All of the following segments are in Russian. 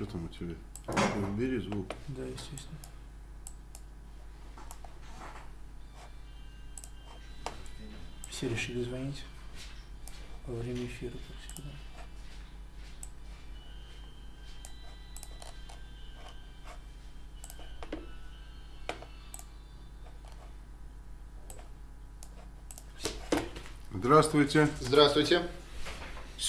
что там у тебя? Убери звук. Да, естественно. Все решили звонить во время эфира, как всегда. Здравствуйте. Здравствуйте.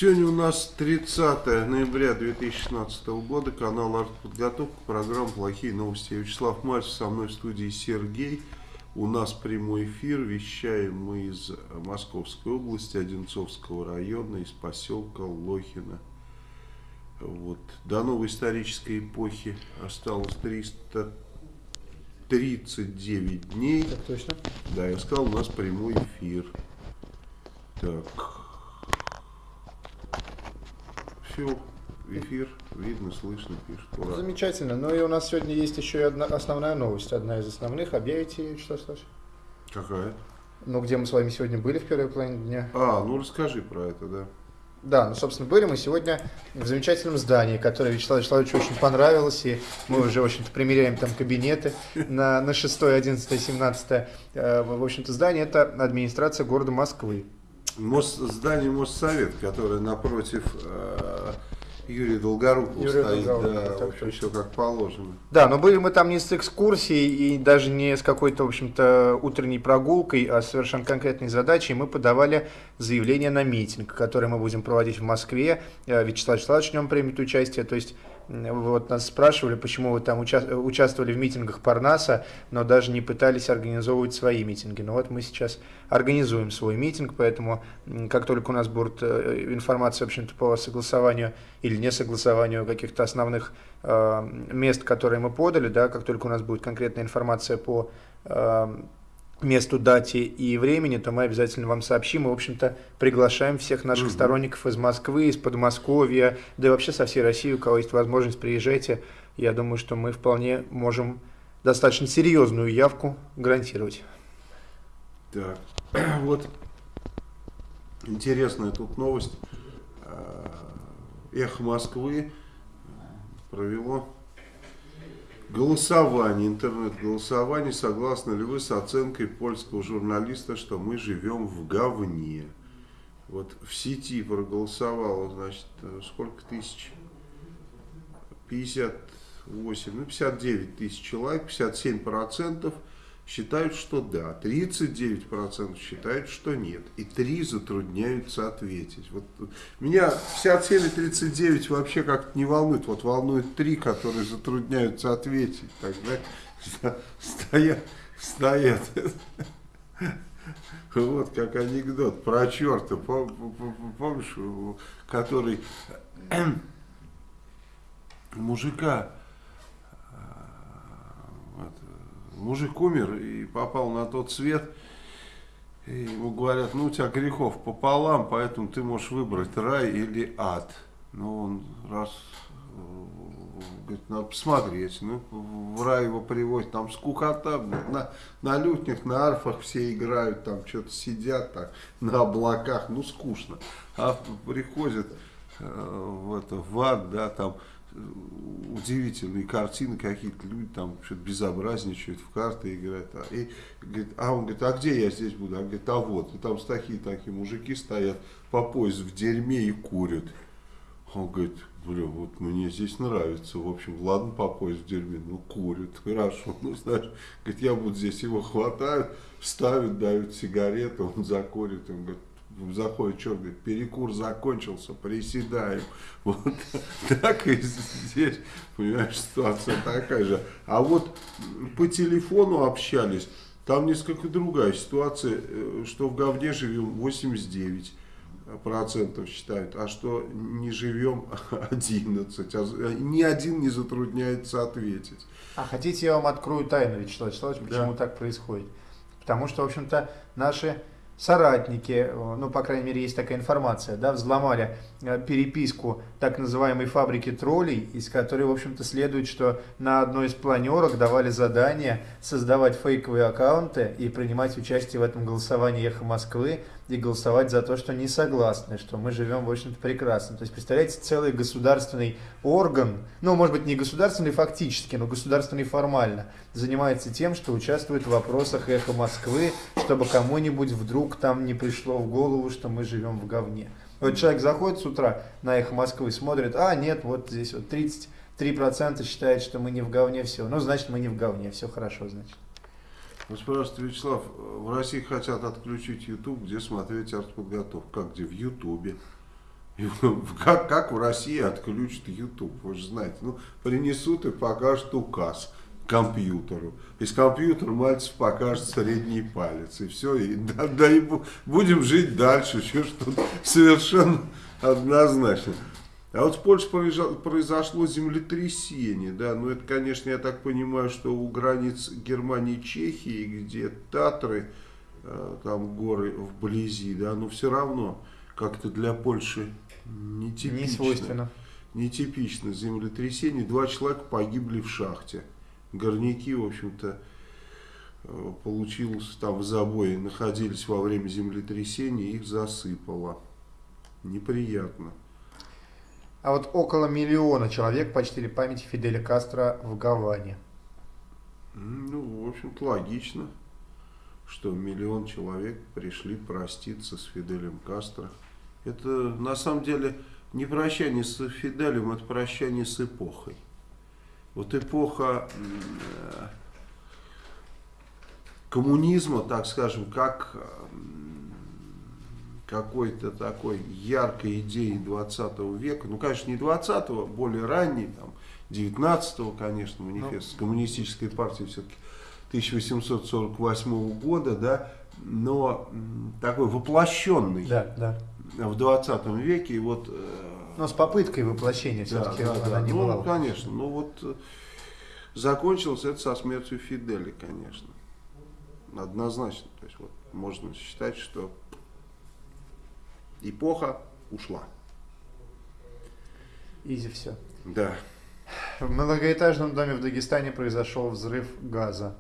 Сегодня у нас 30 ноября 2016 года, канал «Артподготовка», программа «Плохие новости». Я Вячеслав Мальцев, со мной в студии Сергей. У нас прямой эфир, вещаем мы из Московской области, Одинцовского района, из поселка Лохина. Вот. До новой исторической эпохи осталось 339 дней. Так точно. Да, я сказал, у нас прямой эфир. Так. Все, эфир, видно, слышно, пишет. Ура. Замечательно. Ну и у нас сегодня есть еще и одна основная новость, одна из основных. Объявите, что слышишь? Какая? Ну, где мы с вами сегодня были в первой половине дня? А, ну расскажи про это, да. Да, ну, собственно, были мы сегодня в замечательном здании, которое Вячеславу Вячеславовичу очень понравилось, и мы уже, в общем-то, примеряем там кабинеты на, на 6, 11, 17. Э, В общем-то, здание – это администрация города Москвы. Мос, здание Моссовет, которое напротив э, Юрия Долгорукова Юрия стоит, Долгорукова, да, в общем, все как положено. Да, но были мы там не с экскурсией и даже не с какой-то, в общем-то, утренней прогулкой, а с совершенно конкретной задачей. Мы подавали заявление на митинг, который мы будем проводить в Москве. Э, Вячеслав Вячеславович в нем примет участие. То есть, вот нас спрашивали, почему вы там уча- участвовали в митингах Парнаса, но даже не пытались организовывать свои митинги. Но вот мы сейчас организуем свой митинг, поэтому как только у нас будет э, информация, в общем-то, по согласованию или несогласованию каких-то основных э, мест, которые мы подали, да, как только у нас будет конкретная информация по э, месту, дате и времени, то мы обязательно вам сообщим. И, в общем-то, приглашаем всех наших сторонников из Москвы, из Подмосковья, да и вообще со всей России, у кого есть возможность, приезжайте. Я думаю, что мы вполне можем достаточно серьезную явку гарантировать. Так, вот интересная тут новость. Э, Эхо Москвы провело голосование, интернет-голосование. Согласны ли вы с оценкой польского журналиста, что мы живем в говне? Вот в сети проголосовало, значит, э, сколько тысяч? 58, ну 59 тысяч человек, 57 процентов считают, что да, 39 процентов считают, что нет, и 3 затрудняются ответить. Вот меня 57 и 39 вообще как-то не волнует, вот волнует 3, которые затрудняются ответить, тогда стоят, стоят. Вот как анекдот про черта, пом- пом- помнишь, который мужика а, вот, мужик умер и попал на тот свет, и ему говорят, ну у тебя грехов пополам, поэтому ты можешь выбрать рай или ад. Ну он раз говорит, надо посмотреть, ну в рай его привозят, там скукота, на, на лютнях, на арфах все играют, там что-то сидят так, на облаках, ну скучно. А приходят э, в, это, в ад, да, там удивительные картины какие-то, люди там что-то безобразничают, в карты играют. А, и, говорит, а он говорит, а где я здесь буду? Он говорит, а вот, и там такие-такие мужики стоят по пояс в дерьме и курят. Он говорит, бля, вот мне здесь нравится, в общем, ладно, по пояс в дерьме, ну курят, хорошо, ну знаешь, говорит, я буду здесь, его хватают, ставят, дают сигарету, он закурит, он говорит, заходит черт, говорит, перекур закончился, приседаем. Вот так и здесь, понимаешь, ситуация такая же. А вот по телефону общались, там несколько другая ситуация, э, что в говне живем 89 процентов считают, а что не живем 11, а з- ни один не затрудняется ответить. А хотите, я вам открою тайну, Вячеслав Вячеславович, Да. почему так происходит? Потому что, в общем-то, наши соратники, э, ну, по крайней мере, есть такая информация, да, взломали э, переписку так называемой фабрики троллей, из которой, в общем-то, следует, что на одной из планерок давали задание создавать фейковые аккаунты и принимать участие в этом голосовании «Эхо Москвы», и голосовать за то, что не согласны, что мы живем, в общем-то, прекрасно. То есть, представляете, целый государственный орган, ну, может быть, не государственный фактически, но государственный формально, занимается тем, что участвует в вопросах эхо Москвы, чтобы кому-нибудь вдруг там не пришло в голову, что мы живем в говне. Вот человек заходит с утра на эхо Москвы, смотрит, а, нет, вот здесь вот 33% считает, что мы не в говне, все. Ну, значит, мы не в говне, все хорошо, значит. Ну, спрашивает Вячеслав, в России хотят отключить YouTube, где смотреть артподготовку? Как где? В Ютубе. Как, как в России отключат YouTube? Вы же знаете. Ну, принесут и покажут указ компьютеру. Из компьютера мальцев покажет средний палец. И все. И, да, да, и будем жить дальше. Что, что совершенно однозначно. А вот в Польше произошло землетрясение, да, ну это, конечно, я так понимаю, что у границ Германии и Чехии, где Татры, э, там горы вблизи, да, но все равно как-то для Польши нетипично. Не свойственно. Нетипично землетрясение, два человека погибли в шахте. Горняки, в общем-то, э, получилось там в забое, находились во время землетрясения, их засыпало. Неприятно. А вот около миллиона человек почтили память Фиделя Кастро в Гаване. Ну, в общем-то, логично, что миллион человек пришли проститься с Фиделем Кастро. Это, на самом деле, не прощание с Фиделем, это прощание с эпохой. Вот эпоха э, коммунизма, так скажем, как какой-то такой яркой идеи 20 века, ну, конечно, не 20-го, более ранний, там, 19-го, конечно, манифест ну. коммунистической партии все-таки 1848 года, да, но такой воплощенный да, да. в 20 веке. И вот, э, но с попыткой воплощения все-таки да, да, она да. не ну, была. конечно, ну вот э, закончилось это со смертью Фидели, конечно. Однозначно. То есть вот можно считать, что эпоха ушла. Изи все. Да. В многоэтажном доме в Дагестане произошел взрыв газа.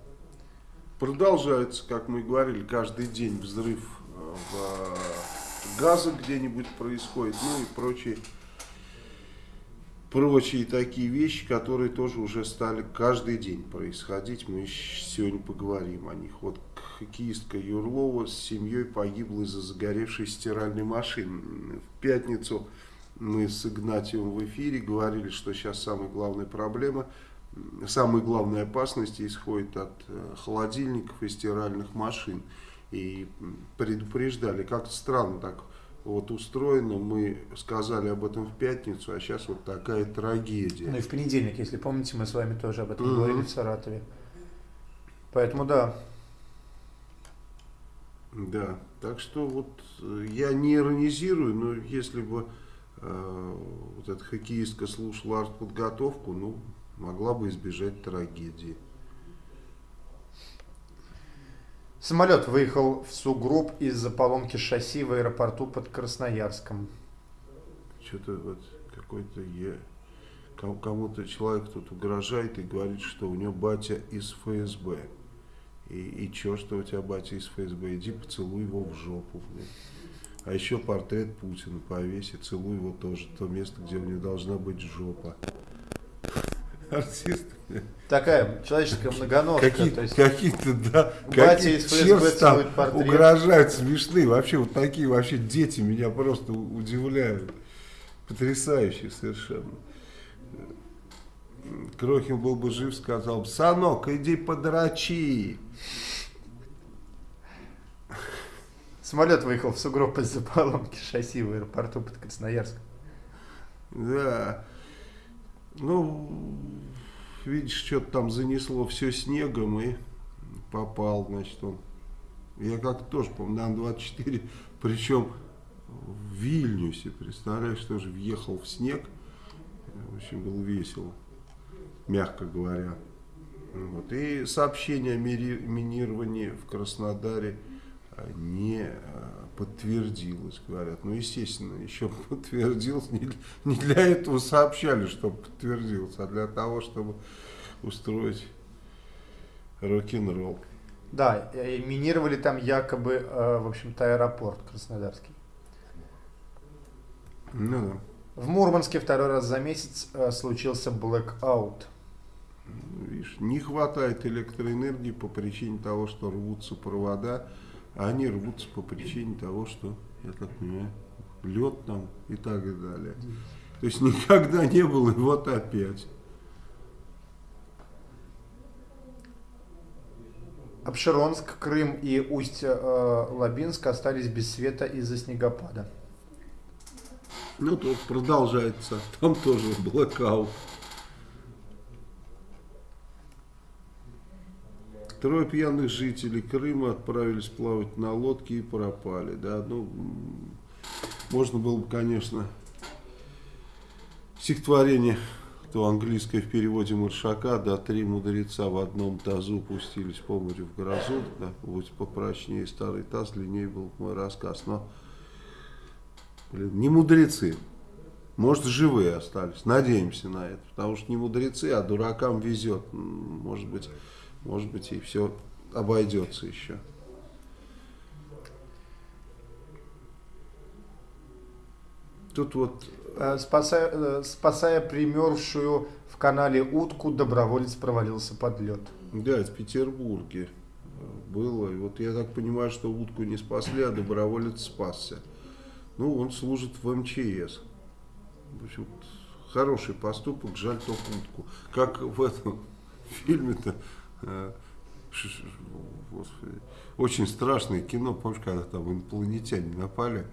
Продолжается, как мы говорили, каждый день взрыв э, в газа где-нибудь происходит, ну и прочие прочие такие вещи, которые тоже уже стали каждый день происходить. Мы сегодня поговорим о них. Вот хоккеистка Юрлова с семьей погибла из-за загоревшей стиральной машины. В пятницу мы с Игнатием в эфире говорили, что сейчас самая главная проблема, самая главная опасность исходит от э, холодильников и стиральных машин. И предупреждали, как странно так вот устроено. Мы сказали об этом в пятницу, а сейчас вот такая трагедия. Ну и в понедельник, если помните, мы с вами тоже об этом mm-hmm. говорили в Саратове. Поэтому да. Да, так что вот э, я не иронизирую, но если бы э, вот эта хоккеистка слушала артподготовку, ну, могла бы избежать трагедии. Самолет выехал в сугроб из-за поломки шасси в аэропорту под Красноярском. Что-то вот какой-то я кому-то человек тут угрожает и говорит, что у него батя из ФСБ. И, и чё, что у тебя батя из ФСБ? Иди поцелуй его в жопу. Блин. А еще портрет Путина повеси, целуй его тоже, то место, где у него должна быть жопа. Артист. Такая человеческая многоножка. Какие-то, какие да, какие из ФСБ там угрожают, смешные. Вообще вот такие вообще дети меня просто удивляют. Потрясающие совершенно. Крохин был бы жив, сказал бы, Санок, иди подрачи. Самолет выехал в сугроб из-за поломки шасси в аэропорту под Красноярском. Да. Ну, видишь, что-то там занесло все снегом и попал, значит, он. Я как-то тоже, помню, на Ан-24, причем в Вильнюсе, представляешь, тоже въехал в снег. В общем, было весело, мягко говоря. Вот. И сообщение о минировании в Краснодаре не а, подтвердилось, говорят. Ну, естественно, еще подтвердилось. Не, не для этого сообщали, что подтвердилось, а для того, чтобы устроить рок-н-ролл. Да, э, минировали там якобы, э, в общем-то, аэропорт Краснодарский. Ну да. В Мурманске второй раз за месяц э, случился blackout. Видишь, не хватает электроэнергии по причине того, что рвутся провода, а они рвутся по причине того, что, я так понимаю, лед там и так и далее. То есть никогда не было, и вот опять. Обширонск, Крым и Усть-Лабинск остались без света из-за снегопада. Ну, тут продолжается. Там тоже блокаут. Трое пьяных жителей Крыма отправились плавать на лодке и пропали. Да, ну, можно было бы, конечно, стихотворение, то английское в переводе Маршака, да, три мудреца в одном тазу пустились по морю в грозу, да, будь попрочнее старый таз, длиннее был бы мой рассказ, но, блин, не мудрецы, может, живые остались. Надеемся на это. Потому что не мудрецы, а дуракам везет. Может быть, может быть и все обойдется еще. Тут вот Э, Спасая, э, спасая примерзшую в канале утку, доброволец провалился под лед. Да, это в Петербурге э, было. И вот я так понимаю, что утку не спасли, а доброволец спасся. Ну, он служит в МЧС. В общем, хороший поступок, жаль только утку. Как в этом фильме-то, господи, очень страшное кино, помнишь, когда там инопланетяне напали,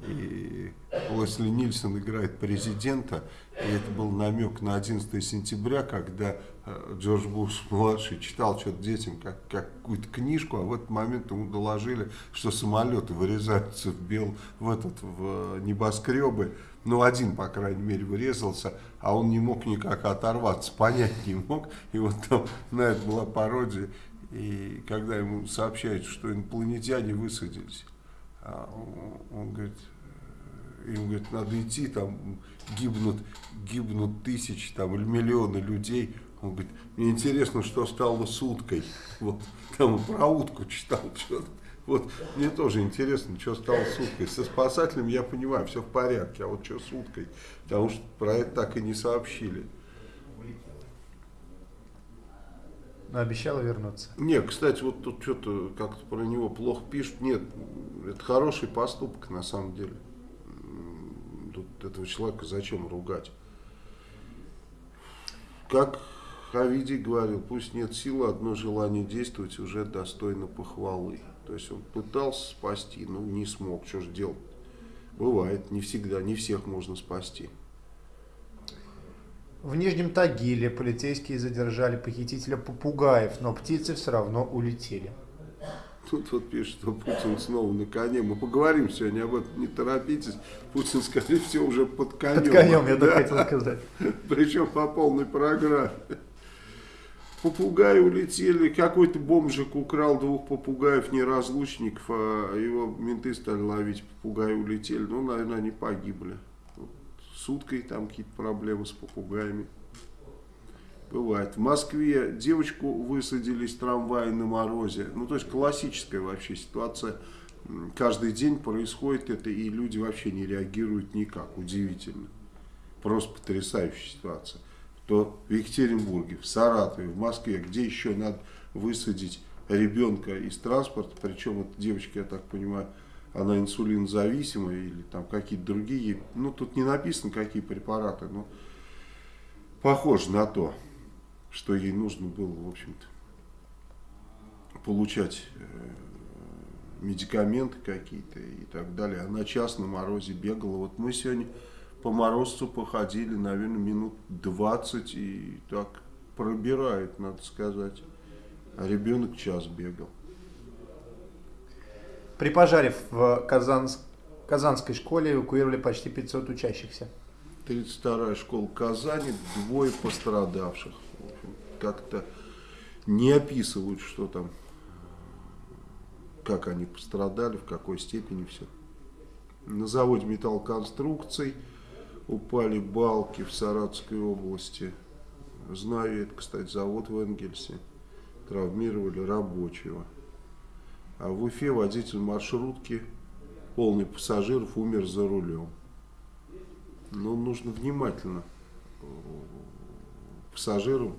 и Лесли Нильсон играет президента, и это был намек на 11 сентября, когда э, Джордж Буш младший читал что-то детям как, какую-то книжку, а в этот момент ему доложили, что самолеты вырезаются в бел в этот в небоскребы. Ну, один, по крайней мере, вырезался, а он не мог никак оторваться, понять не мог. И вот там на это была пародия. И когда ему сообщают, что инопланетяне высадились, а он, говорит, э, им говорит, надо идти, там гибнут, гибнут тысячи там, или миллионы людей. Он говорит, мне интересно, что стало с уткой. Вот, там про утку читал что-то. Вот, мне тоже интересно, что стало с уткой. Со спасателем я понимаю, все в порядке, а вот что с уткой? Потому что про это так и не сообщили. Но обещала вернуться. Не, кстати, вот тут что-то как-то про него плохо пишут. Нет, это хороший поступок на самом деле. Тут этого человека зачем ругать? Как Хавиди говорил, пусть нет силы, одно желание действовать уже достойно похвалы. То есть он пытался спасти, но не смог. Что же делать? Бывает, не всегда, не всех можно спасти. В Нижнем Тагиле полицейские задержали похитителя попугаев, но птицы все равно улетели. Тут вот пишет, что Путин снова на коне. Мы поговорим сегодня об этом, не торопитесь. Путин, скорее всего, уже под конем. Под конем, я Да. так хотел сказать. Причем по полной программе. Попугаи улетели. Какой-то бомжик украл двух попугаев неразлучников, а его менты стали ловить. Попугаи улетели. Ну, наверное, они погибли. Вот С уткой там какие-то проблемы с попугаями. Бывает. В Москве девочку высадили из трамвая на морозе. Ну, то есть классическая вообще ситуация. Каждый день происходит это, и люди вообще не реагируют никак. Удивительно. Просто потрясающая ситуация. То в Екатеринбурге, в Саратове, в Москве, где еще надо высадить ребенка из транспорта, причем эта девочка, я так понимаю, она инсулинозависимая или там какие-то другие, ну тут не написано какие препараты, но похоже на то, что ей нужно было, в общем-то, получать э, медикаменты какие-то и так далее. Она час на морозе бегала. Вот мы сегодня по морозцу походили, наверное, минут 20 и так пробирает, надо сказать. А ребенок час бегал. При пожаре в Казанск- Казанской школе эвакуировали почти 500 учащихся. 32-я школа Казани, двое пострадавших. Как-то не описывают, что там, как они пострадали, в какой степени все. На заводе металлоконструкций упали балки в Саратовской области. Знаю это, кстати, завод в Энгельсе. Травмировали рабочего. А в Уфе водитель маршрутки, полный пассажиров, умер за рулем. Ну, нужно внимательно э, пассажирам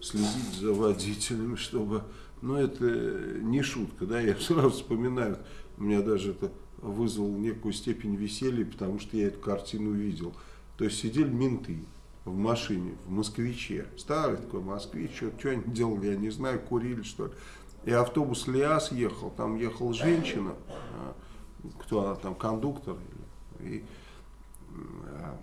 следить за водителями, чтобы... Ну, это не шутка, да, я сразу вспоминаю, у меня даже это вызвало некую степень веселья, потому что я эту картину видел. То есть сидели менты в машине, в москвиче, старый такой москвич, что, что они делали, я не знаю, курили что ли. И автобус Лиас ехал, там ехала женщина, а, кто она там, кондуктор, и, а,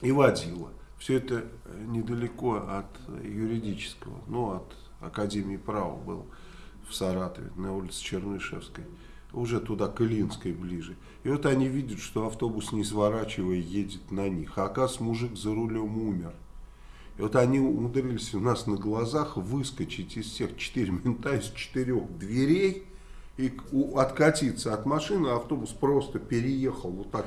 и водила. Все это недалеко от юридического, ну, от Академии права было в Саратове, на улице Чернышевской, уже туда, к Илинской ближе. И вот они видят, что автобус, не сворачивая, едет на них. А оказывается, мужик за рулем умер. И вот они умудрились у нас на глазах выскочить из всех четыре мента, из четырех дверей, и откатиться от машины, а автобус просто переехал, вот так,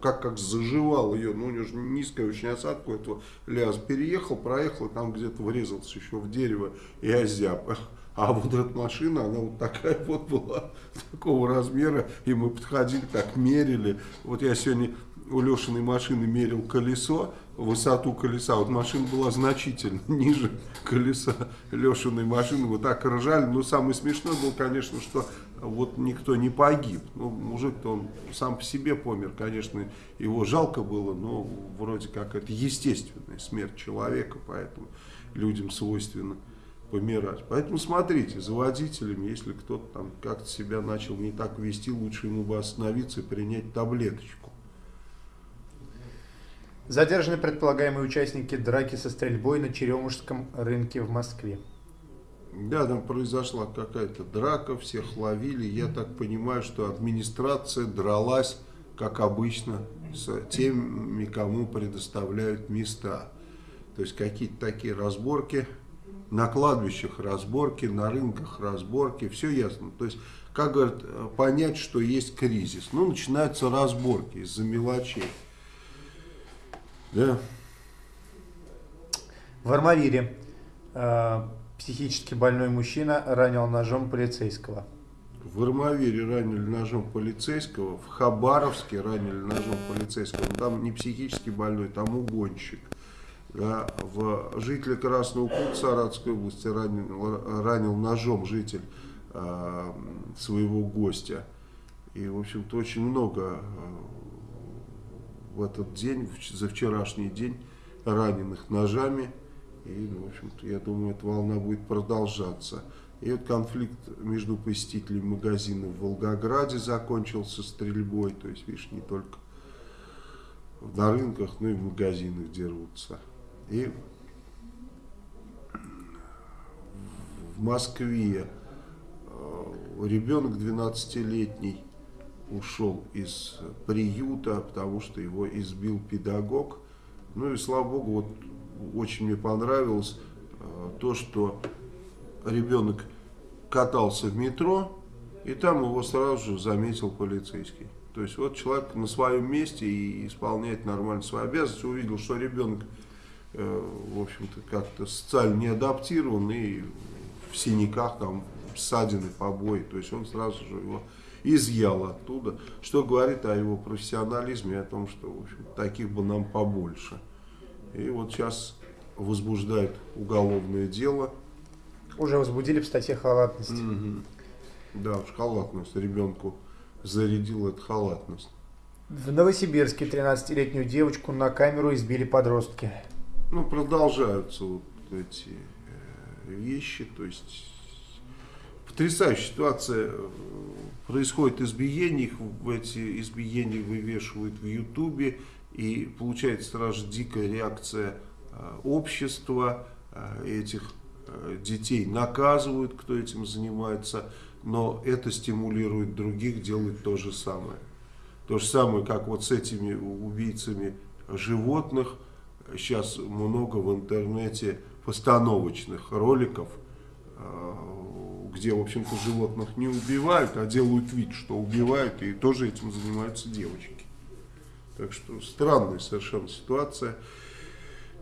как, как заживал ее, ну у него же низкая очень осадка, этого ляз переехал, проехал, там где-то врезался еще в дерево и озяб. А вот эта машина, она вот такая вот была, такого размера, и мы подходили, так мерили. Вот я сегодня у Лешиной машины мерил колесо, высоту колеса. Вот машина была значительно ниже колеса Лешиной машины. Вот так ржали. Но самое смешное было, конечно, что вот никто не погиб. Ну, мужик-то он сам по себе помер, конечно, его жалко было, но вроде как это естественная смерть человека, поэтому людям свойственно помирать. Поэтому смотрите, за водителями, если кто-то там как-то себя начал не так вести, лучше ему бы остановиться и принять таблеточку. Задержаны предполагаемые участники драки со стрельбой на Черемушском рынке в Москве. Да, там произошла какая-то драка, всех ловили. Я так понимаю, что администрация дралась, как обычно, с теми, кому предоставляют места. То есть какие-то такие разборки, на кладбищах разборки, на рынках разборки, все ясно. То есть, как говорят, понять, что есть кризис. Ну, начинаются разборки из-за мелочей. Да. В Армавире э, психически больной мужчина ранил ножом полицейского. В Армавире ранили ножом полицейского, в Хабаровске ранили ножом полицейского. Там не психически больной, там угонщик. Да, в жителя Красного Кута Саратовской области ранил, ранил ножом житель э, своего гостя. И, в общем-то, очень много э, в этот день, за вчерашний день, раненых ножами. И, ну, в общем-то, я думаю, эта волна будет продолжаться. И вот конфликт между посетителями магазина в Волгограде закончился стрельбой. То есть, видишь, не только на рынках, но и в магазинах дерутся. И в Москве э, ребенок 12-летний ушел из приюта, потому что его избил педагог. Ну и слава богу, вот очень мне понравилось э, то, что ребенок катался в метро, и там его сразу же заметил полицейский. То есть вот человек на своем месте и исполняет нормально свои обязанности, увидел, что ребенок Э, в общем-то, как-то социально не адаптирован и в синяках, там, ссадины, побои. То есть он сразу же его изъял оттуда, что говорит о его профессионализме, о том, что, в общем, таких бы нам побольше. И вот сейчас возбуждает уголовное дело. Уже возбудили в статье халатность. Угу. Да, уж халатность. Ребенку зарядил эту халатность. В Новосибирске 13-летнюю девочку на камеру избили подростки ну, продолжаются вот эти э, вещи, то есть потрясающая ситуация. Происходит избиение, их в эти избиения вывешивают в Ютубе, и получается сразу дикая реакция э, общества, э, этих детей наказывают, кто этим занимается, но это стимулирует других делать то же самое. То же самое, как вот с этими убийцами животных, сейчас много в интернете постановочных роликов, э, где, в общем-то, животных не убивают, а делают вид, что убивают, и тоже этим занимаются девочки. Так что странная совершенно ситуация.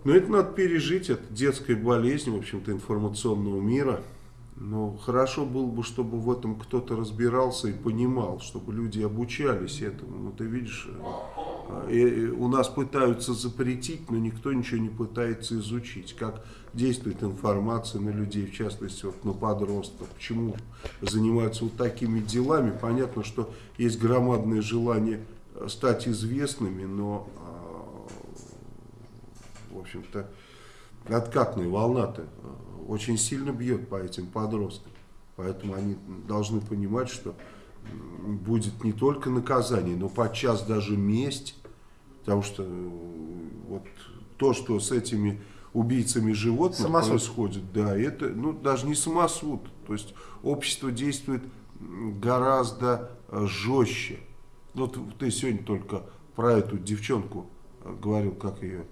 Но это надо пережить, это детская болезнь, в общем-то, информационного мира. Но хорошо было бы, чтобы в этом кто-то разбирался и понимал, чтобы люди обучались этому. Ну, ты видишь, э, у нас пытаются запретить, но никто ничего не пытается изучить. Как действует информация на людей, в частности, вот на подростков. Почему занимаются вот такими делами. Понятно, что есть громадное желание стать известными, но, а, в общем-то, откатная волна-то очень сильно бьет по этим подросткам. Поэтому они должны понимать, что будет не только наказание, но подчас даже месть. Потому что э, вот то, что с этими убийцами животных самосуд. происходит, да, это ну, даже не самосуд. То есть общество действует гораздо э, жестче. Вот ты сегодня только про эту девчонку э, говорил, как ее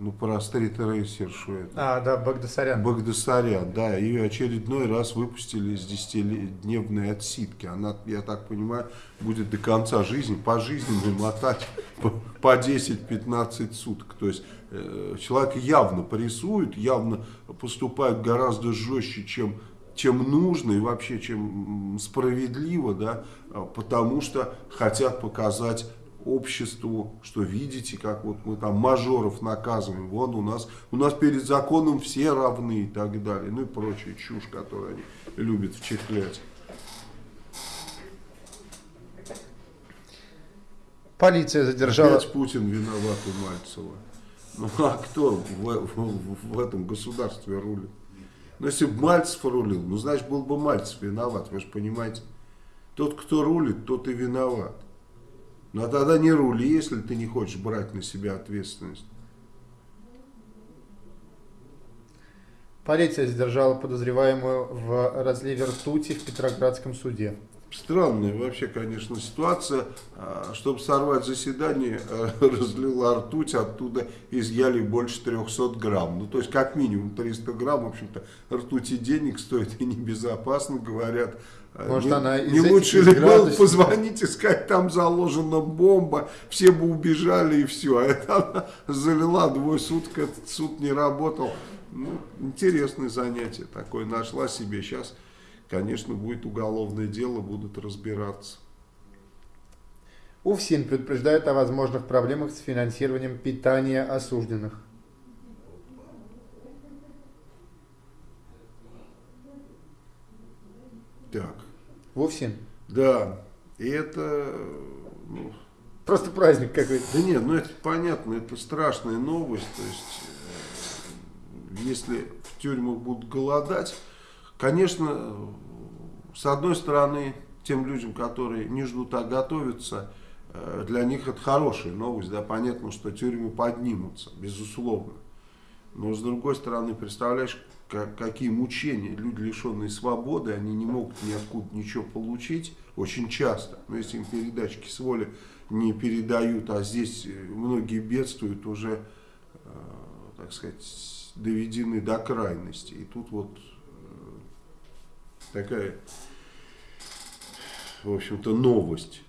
ну, про стрит-рейсершу. А, да, Багдасарян. Багдасарян, да. Ее очередной раз выпустили из 10-дневной отсидки. Она, я так понимаю, будет до конца жизни, по жизни мотать по, по 10-15 суток. То есть э, человек явно прессует, явно поступает гораздо жестче, чем чем нужно и вообще чем справедливо, да, потому что хотят показать обществу, что видите, как вот мы там мажоров наказываем, вон у нас, у нас перед законом все равны и так далее, ну и прочая чушь, которую они любят вчехлять. Полиция задержала... Опять Путин виноват у Мальцева. Ну а кто в, в, в, в этом государстве рулит? Ну если бы Мальцев рулил, ну значит был бы Мальцев виноват, вы же понимаете. Тот, кто рулит, тот и виноват. А тогда не рули, если ты не хочешь брать на себя ответственность. Полиция задержала подозреваемую в разливе ртути в Петроградском суде. Странная вообще, конечно, ситуация. А, чтобы сорвать заседание, разлила ртуть, оттуда изъяли больше 300 грамм. Ну, то есть, как минимум 300 грамм, в общем-то, ртути денег стоит и небезопасно, говорят. Может, не, она не лучше ли было позвонить и сказать, там заложена бомба, все бы убежали и все. А это она залила двое суток, этот суд не работал. Ну, интересное занятие такое, нашла себе. Сейчас, конечно, будет уголовное дело, будут разбираться. УФСИН предупреждает о возможных проблемах с финансированием питания осужденных. Так. Вовсе? Да. И это... Ну, Просто праздник какой-то. Да нет, ну это понятно, это страшная новость. То есть, э, если в тюрьмах будут голодать, конечно, с одной стороны, тем людям, которые не ждут, а готовятся, э, для них это хорошая новость. Да, понятно, что тюрьмы поднимутся, безусловно. Но с другой стороны, представляешь, как, какие мучения люди, лишенные свободы, они не могут ниоткуда ничего получить, очень часто. Но если им передачки с воли не передают, а здесь э, многие бедствуют уже, э, так сказать, доведены до крайности. И тут вот э, такая, в общем-то, новость.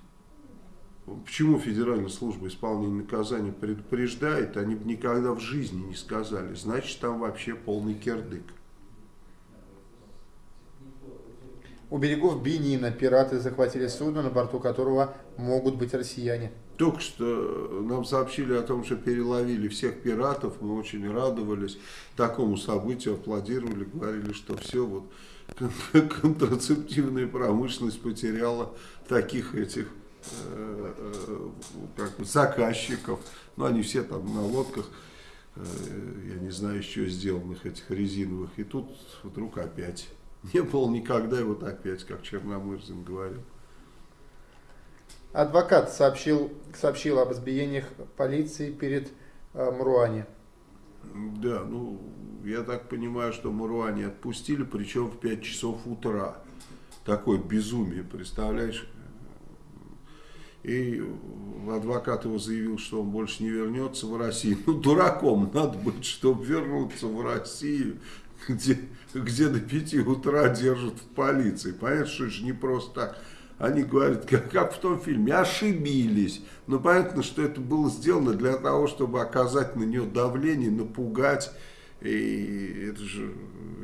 Почему Федеральная служба исполнения наказания предупреждает, они бы никогда в жизни не сказали. Значит, там вообще полный кердык. У берегов Бенина пираты захватили судно, на борту которого могут быть россияне. Только что нам сообщили о том, что переловили всех пиратов, мы очень радовались такому событию, аплодировали, говорили, что все, вот контрацептивная промышленность потеряла таких этих Э, э, как бы заказчиков, ну они все там на лодках, э, я не знаю, еще сделанных этих резиновых, и тут вдруг опять. Не было никогда, и вот опять, как Черномырзин говорил. Адвокат сообщил, сообщил об избиениях полиции перед э, Мруани. Да, ну, я так понимаю, что Муруани отпустили, причем в 5 часов утра. Такое безумие, представляешь? И адвокат его заявил, что он больше не вернется в Россию. Ну, дураком надо быть, чтобы вернуться в Россию, где, где до 5 утра держат в полиции. Понятно, что это же не просто так. Они говорят, как, как в том фильме, ошибились. Но понятно, что это было сделано для того, чтобы оказать на нее давление, напугать. И это же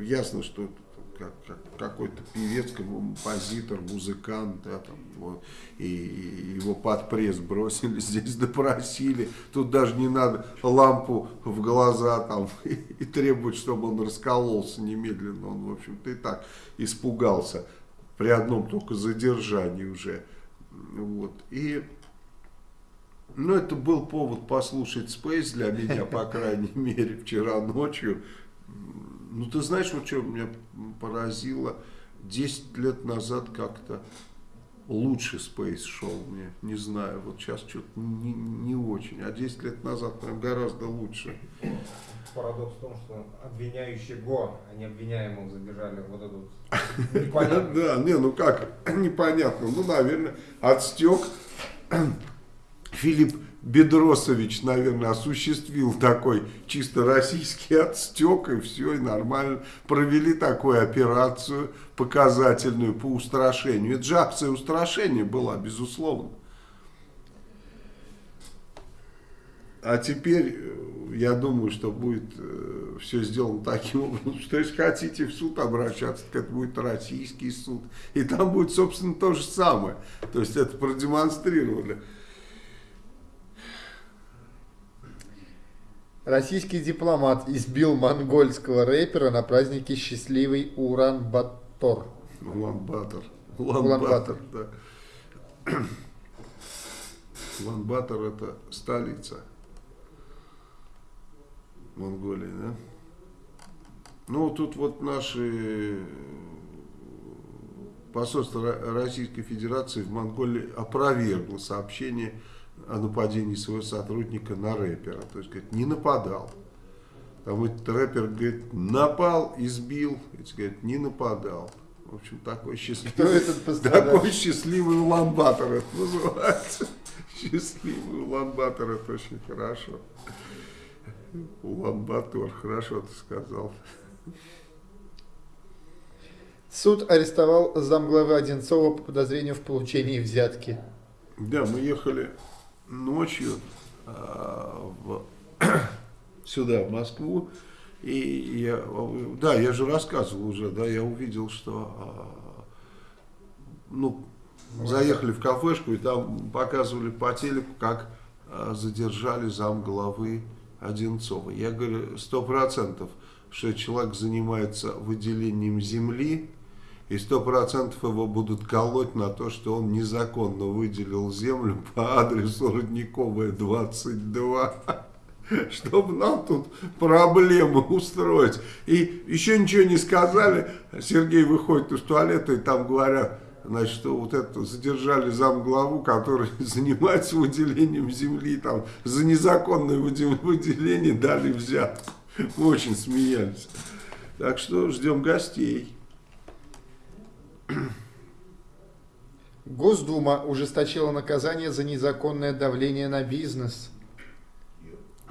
ясно, что как, как какой-то певец, композитор, музыкант, да, там, вот, и, и его под пресс бросили, здесь допросили, тут даже не надо лампу в глаза там и, и требовать, чтобы он раскололся немедленно, он, в общем-то, и так испугался при одном только задержании уже, вот, и... Ну, это был повод послушать Space для меня, по крайней мере, вчера ночью. Ну, ты знаешь, вот что меня поразило? 10 лет назад как-то лучше Space шел мне, не знаю, вот сейчас что-то не, не очень, а 10 лет назад прям гораздо лучше. Парадокс в том, что обвиняющего, а не обвиняемого задержали вот этот непонятно. Да, не, ну как, непонятно, ну, наверное, отстек Филипп Бедросович, наверное, осуществил такой чисто российский отстек, и все, и нормально провели такую операцию показательную по устрашению. Это же акция устрашения была, безусловно. А теперь, э, я думаю, что будет э, все сделано таким образом, что если хотите в суд обращаться, так это будет российский суд. И там будет, собственно, то же самое. То есть это продемонстрировали. Российский дипломат избил монгольского рэпера на празднике «Счастливый Уран-Батор». Улан-Батор. Улан-Батор. да. Улан-Батор это столица Монголии, да? Ну, тут вот наши посольство Российской Федерации в Монголии опровергло сообщение о нападении своего сотрудника на рэпера. То есть, говорит, не нападал. Там этот рэпер, говорит, напал, избил. Эти говорит, не нападал. В общем, такой счастливый, такой счастливый уламбатор это называется. Счастливый уламбатор, это очень хорошо. Уламбатор, хорошо ты сказал. Суд арестовал замглавы Одинцова по подозрению в получении взятки. Да, мы ехали ночью а, в, сюда, в Москву, и я, да, я же рассказывал уже, да, я увидел, что, а, ну, заехали в кафешку, и там показывали по телеку, как а, задержали зам главы Одинцова. Я говорю, сто процентов, что человек занимается выделением земли, и сто процентов его будут колоть на то, что он незаконно выделил землю по адресу Родниковая 22, чтобы нам тут проблемы устроить. И еще ничего не сказали, Сергей выходит из туалета и там говорят, значит, что вот это задержали замглаву, который занимается выделением земли, там за незаконное выделение дали взятку. Очень смеялись. Так что ждем гостей. Госдума ужесточила наказание за незаконное давление на бизнес.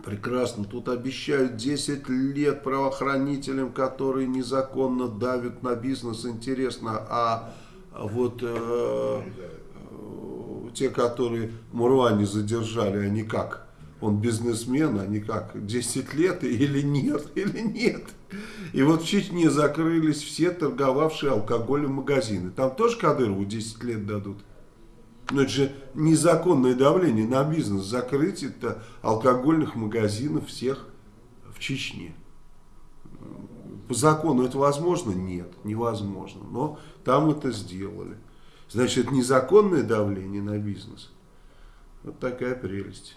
Прекрасно. Тут обещают 10 лет правоохранителям, которые незаконно давят на бизнес. Интересно, а вот э, э, те, которые Муруани задержали, они как? Он бизнесмен, они как? 10 лет или нет? Или нет? И вот в Чечне закрылись все торговавшие алкоголем магазины. Там тоже Кадырову 10 лет дадут. Но это же незаконное давление на бизнес. Закрыть это алкогольных магазинов всех в Чечне. По закону это возможно? Нет, невозможно. Но там это сделали. Значит, это незаконное давление на бизнес. Вот такая прелесть.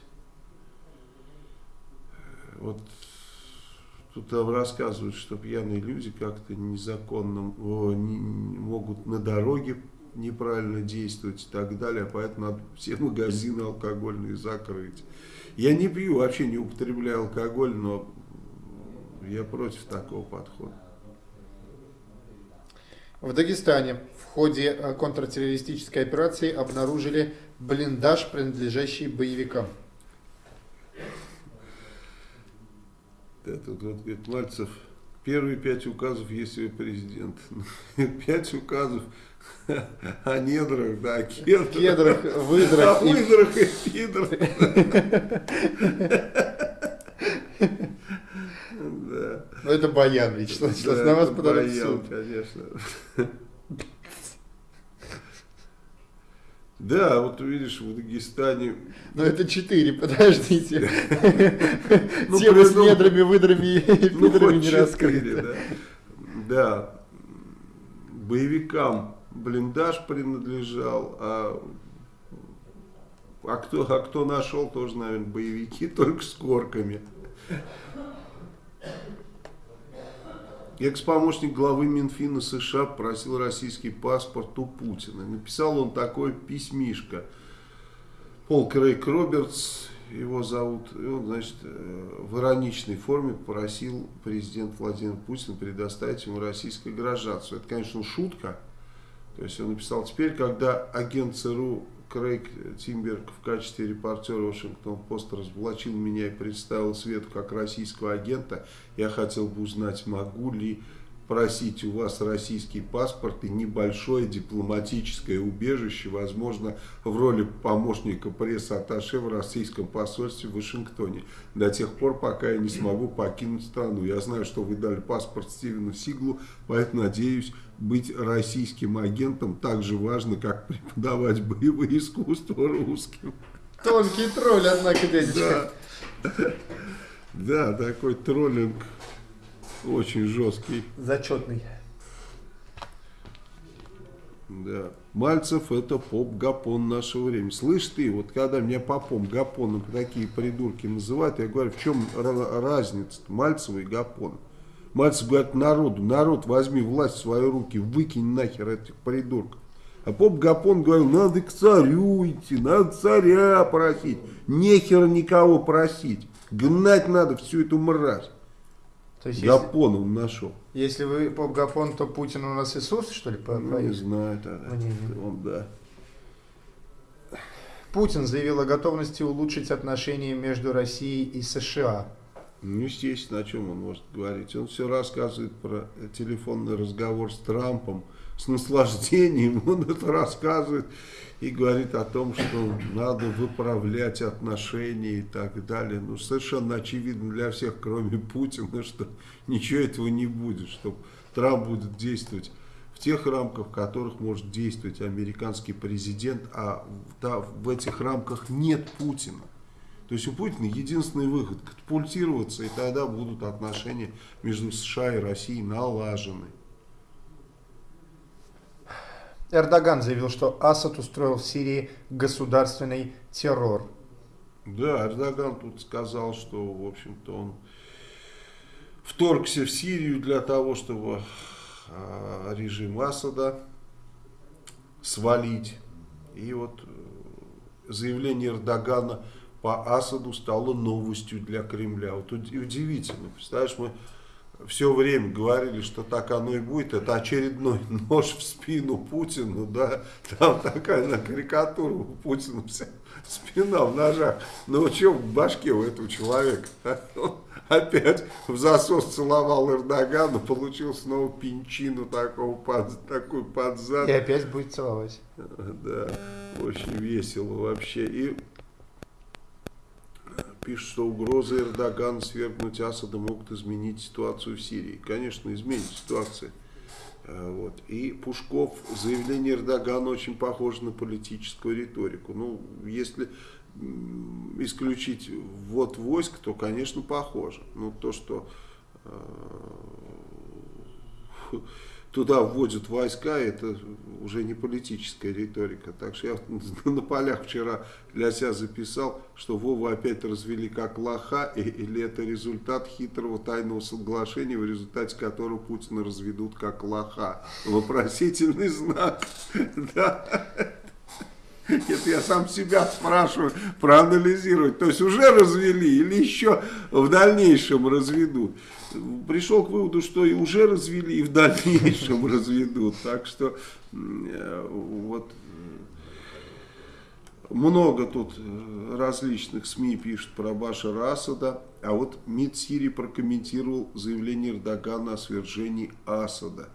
Вот Тут там рассказывают, что пьяные люди как-то незаконно о, не, могут на дороге неправильно действовать и так далее, поэтому надо все магазины алкогольные закрыть. Я не пью, вообще не употребляю алкоголь, но я против такого подхода. В Дагестане в ходе э, контртеррористической операции обнаружили блиндаж, принадлежащий боевикам. Да, тут вот говорит Мальцев, первые пять указов, если вы президент. Пять указов о недрах, да, о кедрах. Кедрах, выдрах. О выдрах и пидрах. Да. это Баян, Вячеслав на вас подадут Баян, конечно. Да, вот видишь, в Дагестане Но это четыре, подождите. Ну, Тема с придумал. недрами, выдрами и Ну, пидрами не раскрыта. да. Да. Боевикам блиндаж принадлежал, а, а кто, а кто нашел, тоже, наверное, боевики, только с корками. Экс-помощник главы Минфина США просил российский паспорт у Путина. Написал он такое письмишко. Пол Крейг Робертс, его зовут, и он, значит, э, в ироничной форме попросил президент Владимир Путин предоставить ему российское гражданство. Это, конечно, шутка. То есть он написал, теперь, когда агент ЦРУ Крейг Тимберг в качестве репортера Вашингтон-Пост разоблачил меня и представил свету как российского агента, я хотел бы узнать, могу ли просить у вас российский паспорт и небольшое дипломатическое убежище, возможно, в роли помощника пресс-атташе в российском посольстве в Вашингтоне, до тех пор, пока я не смогу покинуть страну. Я знаю, что вы дали паспорт Стивену Сиглу, поэтому надеюсь, быть российским агентом так же важно, как преподавать боевые искусства русским. Тонкий тролль, однако, дядечка. Да, да такой троллинг очень жесткий. Зачетный. Да. Мальцев это поп-гапон нашего времени. Слышь ты, вот когда меня попом гапоном такие придурки называют, я говорю, в чем ра- разница Мальцева и гапона? Мальцев говорит народу, народ возьми власть в свои руки, выкинь нахер этих придурков. А поп-гапон говорил, надо к царю идти, надо царя просить. Нехер никого просить. Гнать надо всю эту мразь. То есть, если, Гапон он нашел. если вы поп-гапон, то Путин у нас Иисус, что ли, по- Ну, не знаю тогда. Ну, не. Он, да. Путин заявил о готовности улучшить отношения между Россией и США. Ну, естественно, о чем он может говорить. Он все рассказывает про телефонный разговор с Трампом с наслаждением. Он это рассказывает и говорит о том, что надо выправлять отношения и так далее. Ну, совершенно очевидно для всех, кроме Путина, что ничего этого не будет, что Трамп будет действовать в тех рамках, в которых может действовать американский президент, а в, этих рамках нет Путина. То есть у Путина единственный выход – катапультироваться, и тогда будут отношения между США и Россией налажены. Эрдоган заявил, что Асад устроил в Сирии государственный террор. Да, Эрдоган тут сказал, что, в общем-то, он вторгся в Сирию для того, чтобы а, режим Асада свалить. И вот э, заявление Эрдогана по Асаду стало новостью для Кремля. Вот уд- удивительно, представляешь, мы все время говорили, что так оно и будет. Это очередной нож в спину Путину, да, там такая на карикатура у Путина вся спина в ножах. Ну, что в башке у этого человека? Он опять в засос целовал Эрдогана, получил снова пинчину такого под, такой под зад. И опять будет целовать. Да, очень весело вообще. И пишет, что угрозы Эрдогана свергнуть Асада могут изменить ситуацию в Сирии. Конечно, изменит ситуацию. Э, Вот. И Пушков, заявление Эрдогана очень похоже на политическую риторику. Ну, если исключить ввод войск, то, конечно, похоже. Но то, что э, туда вводят войска, это уже не политическая риторика. Так что я на полях вчера для себя записал, что Вову опять развели как лоха, или это результат хитрого тайного соглашения, в результате которого Путина разведут как лоха. Вопросительный знак. Да. Это я сам себя спрашиваю, проанализировать. То есть уже развели или еще в дальнейшем разведут. Пришел к выводу, что и уже развели, и в дальнейшем разведут. Так что э, вот э, много тут э, различных СМИ пишут про Башара Асада, а вот МИД Сирии прокомментировал заявление Эрдогана о свержении Асада.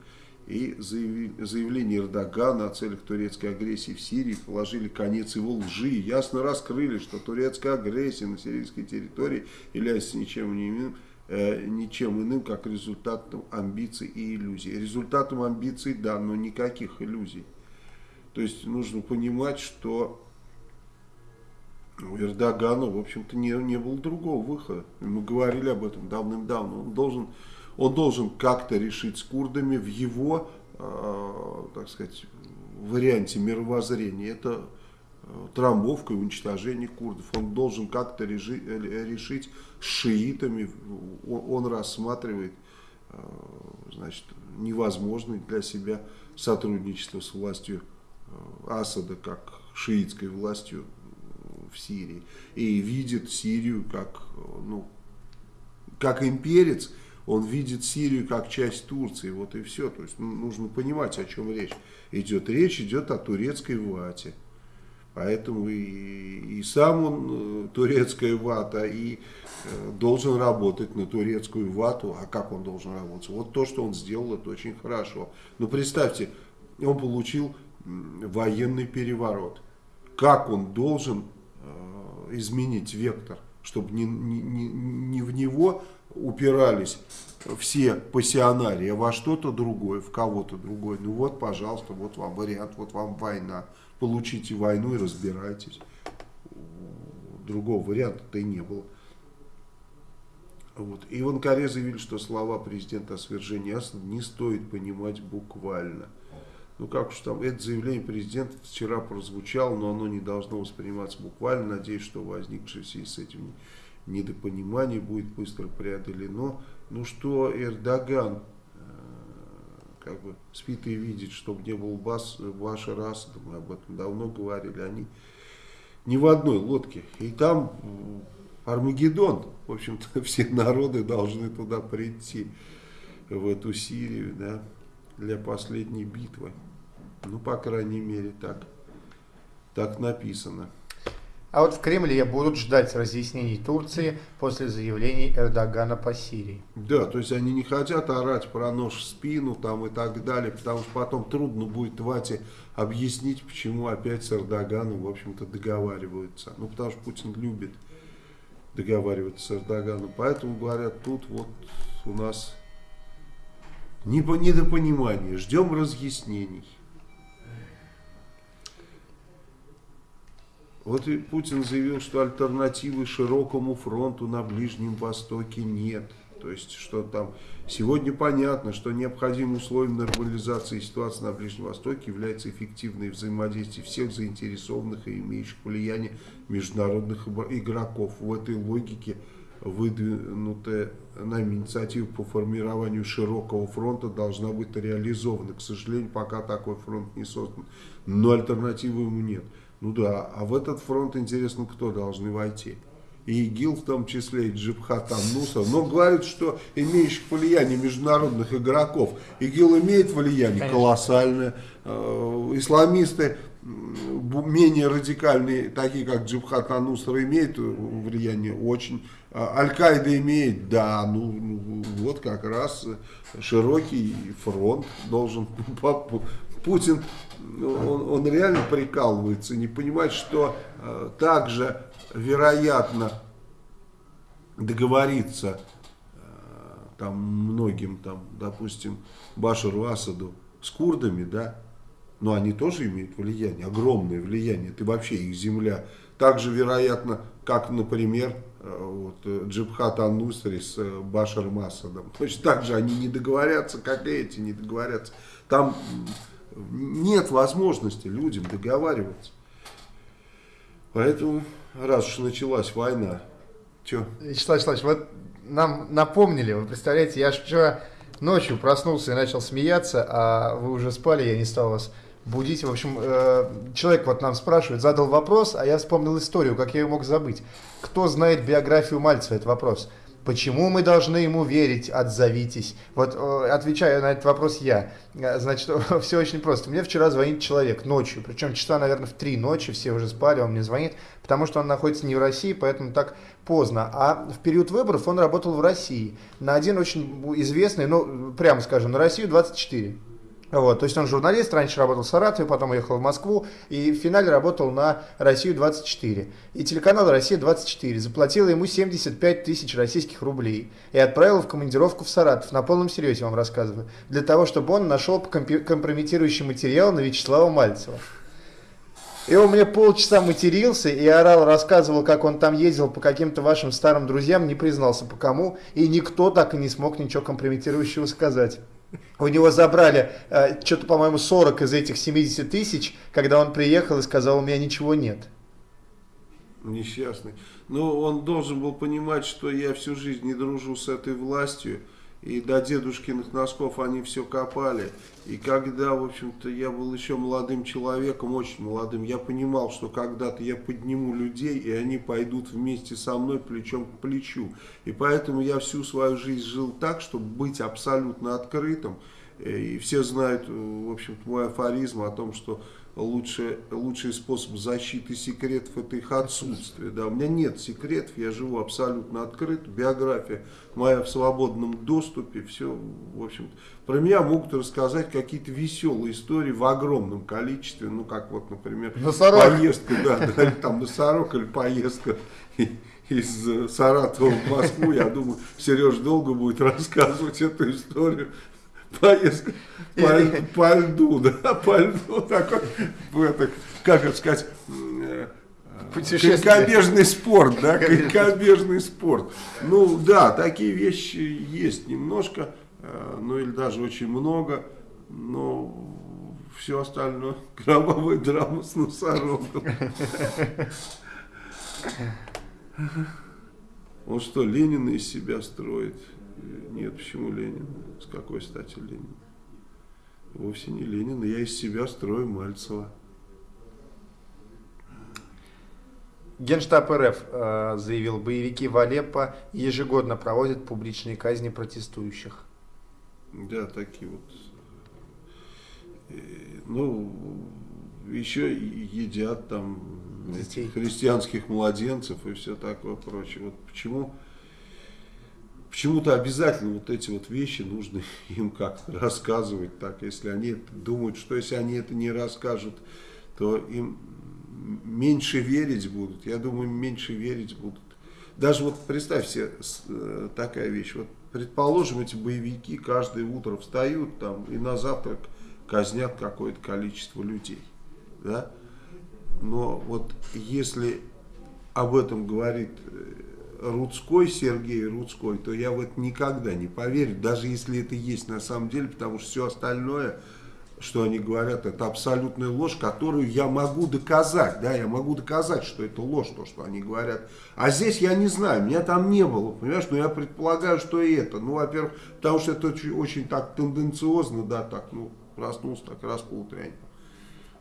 И заявление Эрдогана о целях турецкой агрессии в Сирии положили конец его лжи. Ясно раскрыли, что турецкая агрессия на сирийской территории является ничем не иным, ничем иным, как результатом амбиций и иллюзий. Результатом амбиций, да, но никаких иллюзий. То есть нужно понимать, что у Эрдогана, в общем-то, не, не было другого выхода. Мы говорили об этом давным-давно. Он должен, он должен как-то решить с курдами в его, э, так сказать, варианте мировоззрения. Это э, трамбовка и уничтожение курдов. Он должен как-то решить с шиитами. Он, он рассматривает э, значит, невозможное для себя сотрудничество с властью э, Асада, как шиитской властью в Сирии и видит Сирию как, ну, как имперец, он видит Сирию как часть Турции, вот и все. То есть ну, нужно понимать, о чем речь идет. Речь идет о турецкой вате. Поэтому и, и сам он э, турецкая вата, и э, должен работать на турецкую вату. А как он должен работать? Вот то, что он сделал, это очень хорошо. Но представьте, он получил военный переворот. Как он должен изменить вектор, чтобы не, не, не в него упирались все пассионарии, а во что-то другое, в кого-то другое. Ну вот, пожалуйста, вот вам вариант, вот вам война. Получите войну и разбирайтесь. Другого варианта-то и не было. Вот. И в Анкаре заявили, что слова президента о свержении Асада не стоит понимать буквально. Ну как уж там, это заявление президента вчера прозвучало, но оно не должно восприниматься буквально. Надеюсь, что возникшее в связи с этим недопонимание будет быстро преодолено. Ну что Эрдоган как бы спит и видит, чтобы не был бас, ваша раса, мы об этом давно говорили, они не в одной лодке. И там Армагеддон, в общем-то все народы должны туда прийти, в эту Сирию, да, для последней битвы. Ну, по крайней мере, так, так написано. А вот в Кремле будут ждать разъяснений Турции после заявлений Эрдогана по Сирии. Да, то есть они не хотят орать про нож в спину там и так далее, потому что потом трудно будет Вате объяснить, почему опять с Эрдоганом, в общем-то, договариваются. Ну, потому что Путин любит договариваться с Эрдоганом. Поэтому говорят, тут вот у нас недопонимание, ждем разъяснений. Вот и Путин заявил, что альтернативы широкому фронту на Ближнем Востоке нет. То есть, что там сегодня понятно, что необходимым условием нормализации ситуации на Ближнем Востоке является эффективное взаимодействие всех заинтересованных и имеющих влияние международных игроков. В этой логике выдвинутая нами инициатива по формированию широкого фронта должна быть реализована. К сожалению, пока такой фронт не создан, но альтернативы ему нет. Ну да, а в этот фронт интересно, кто должны войти. И ИГИЛ в том числе, и Джибхат Амнусов. Но говорят, что имеющих влияние международных игроков. ИГИЛ имеет влияние Конечно. колоссальное. Э, исламисты менее радикальные, такие как Джибхат Анусра, имеют влияние очень. А Аль-Каида имеет, да, ну, ну вот как раз широкий фронт должен Путин, он, он реально прикалывается, не понимает, что э, также вероятно договориться э, там многим, там, допустим, Башару Асаду с курдами, да, но они тоже имеют влияние, огромное влияние, это вообще их земля. Также вероятно, как, например, э, вот, э, Джибхат Аннусри с э, Башаром Асадом. Точно так же они не договорятся, как эти не договорятся. Там нет возможности людям договариваться. Поэтому, раз уж началась война, что? Вячеслав Вячеславович, вот нам напомнили, вы представляете, я вчера ночью проснулся и начал смеяться, а вы уже спали, я не стал вас будить. В общем, э, человек вот нам спрашивает, задал вопрос, а я вспомнил историю, как я ее мог забыть. Кто знает биографию Мальцева, это вопрос. Почему мы должны ему верить? Отзовитесь. Вот э, отвечаю на этот вопрос я. Э, значит, все очень просто. Мне вчера звонит человек ночью, причем часа, наверное, в три ночи, все уже спали, он мне звонит, потому что он находится не в России, поэтому так поздно. А в период выборов он работал в России на один очень известный, ну, прямо скажем, на Россию 24 Вот, то есть он журналист, раньше работал в Саратове, потом уехал в Москву, и в финале работал на Россию-24. И телеканал «Россия-24» заплатила ему 75 тысяч российских рублей и отправила в командировку в Саратов, на полном серьезе вам рассказываю, для того, чтобы он нашел компрометирующий материал на Вячеслава Мальцева. И он мне полчаса матерился и орал, рассказывал, как он там ездил по каким-то вашим старым друзьям, не признался по кому, и никто так и не смог ничего компрометирующего сказать. У него забрали э, что-то, по-моему, 40 из этих 70 тысяч, когда он приехал и сказал, у меня ничего нет. Несчастный. Но он должен был понимать, что я всю жизнь не дружу с этой властью. И до дедушкиных носков они все копали. И когда, в общем-то, я был еще молодым человеком, очень молодым, я понимал, что когда-то я подниму людей, и они пойдут вместе со мной плечом к плечу. И поэтому я всю свою жизнь жил так, чтобы быть абсолютно открытым. И все знают, в общем-то, мой афоризм о том, что лучше, лучший способ защиты секретов это их отсутствие. Да, у меня нет секретов, я живу абсолютно открыт, биография моя в свободном доступе, все, в общем-то. Про меня могут рассказать какие-то веселые истории в огромном количестве, ну, как вот, например, Носорог. поездка, да, да, там носорог или поездка из Саратова в Москву, я думаю, Сереж долго будет рассказывать эту историю. Поездка по, по льду, да, по льду такой, это, как это сказать, э, конькобежный спорт, да, конькобежный спорт. Ну да, такие вещи есть немножко, э, ну или даже очень много, но все остальное кровавая драма с носорогом. Он что, Ленина из себя строит? Нет, почему Ленин? С какой стати Ленин? Вовсе не Ленин, я из себя строю Мальцева. Генштаб РФ э, заявил, боевики в Алеппо ежегодно проводят публичные казни протестующих. Да, такие вот. Э, Ну, еще едят там Детей. христианских младенцев и все такое прочее. Вот почему почему-то обязательно вот эти вот вещи нужно им как-то рассказывать так, если они думают, что если они это не расскажут, то им меньше верить будут. Я думаю, меньше верить будут. Даже вот представь себе с- э, такая вещь. Вот предположим, эти боевики каждое утро встают там и на завтрак казнят какое-то количество людей. Да? Но вот если об этом говорит э, Рудской, Сергей Рудской, то я в это никогда не поверю, даже если это есть на самом деле, потому что все остальное, что они говорят, это абсолютная ложь, которую я могу доказать, да, я могу доказать, что это ложь, то, что они говорят. А здесь я не знаю, меня там не было, понимаешь, но я предполагаю, что и это. Ну, во-первых, потому что это очень, очень так тенденциозно, да, так, ну, проснулся, так раз поутрянь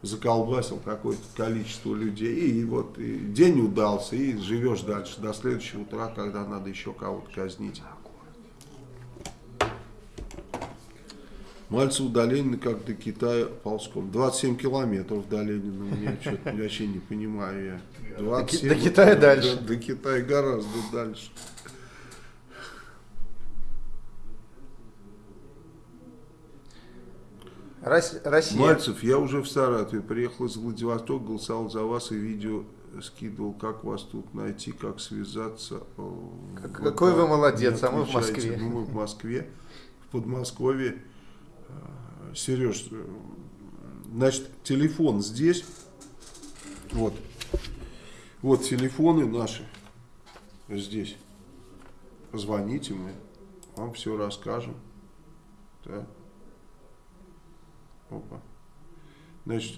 заколбасил какое-то количество людей, и вот и день удался, и живешь дальше до следующего утра, когда надо еще кого-то казнить. Мальцев до Ленина как до Китая ползком. 27 километров до Ленина. Меня что-то вообще не понимаю я. 27, до Китая дальше. До, до Китая гораздо дальше. Россия. Мальцев, я уже в Саратове, приехал из Владивостока, голосовал за вас и видео скидывал, как вас тут найти, как связаться. Э, Как- какой вы молодец, а мы в. Москве. Ну, мы в Москве, в Подмосковье. Э, Сереж, э, значит, телефон здесь. Вот. Вот телефоны наши здесь. Позвоните, мы вам все расскажем. Так. Опа. Значит,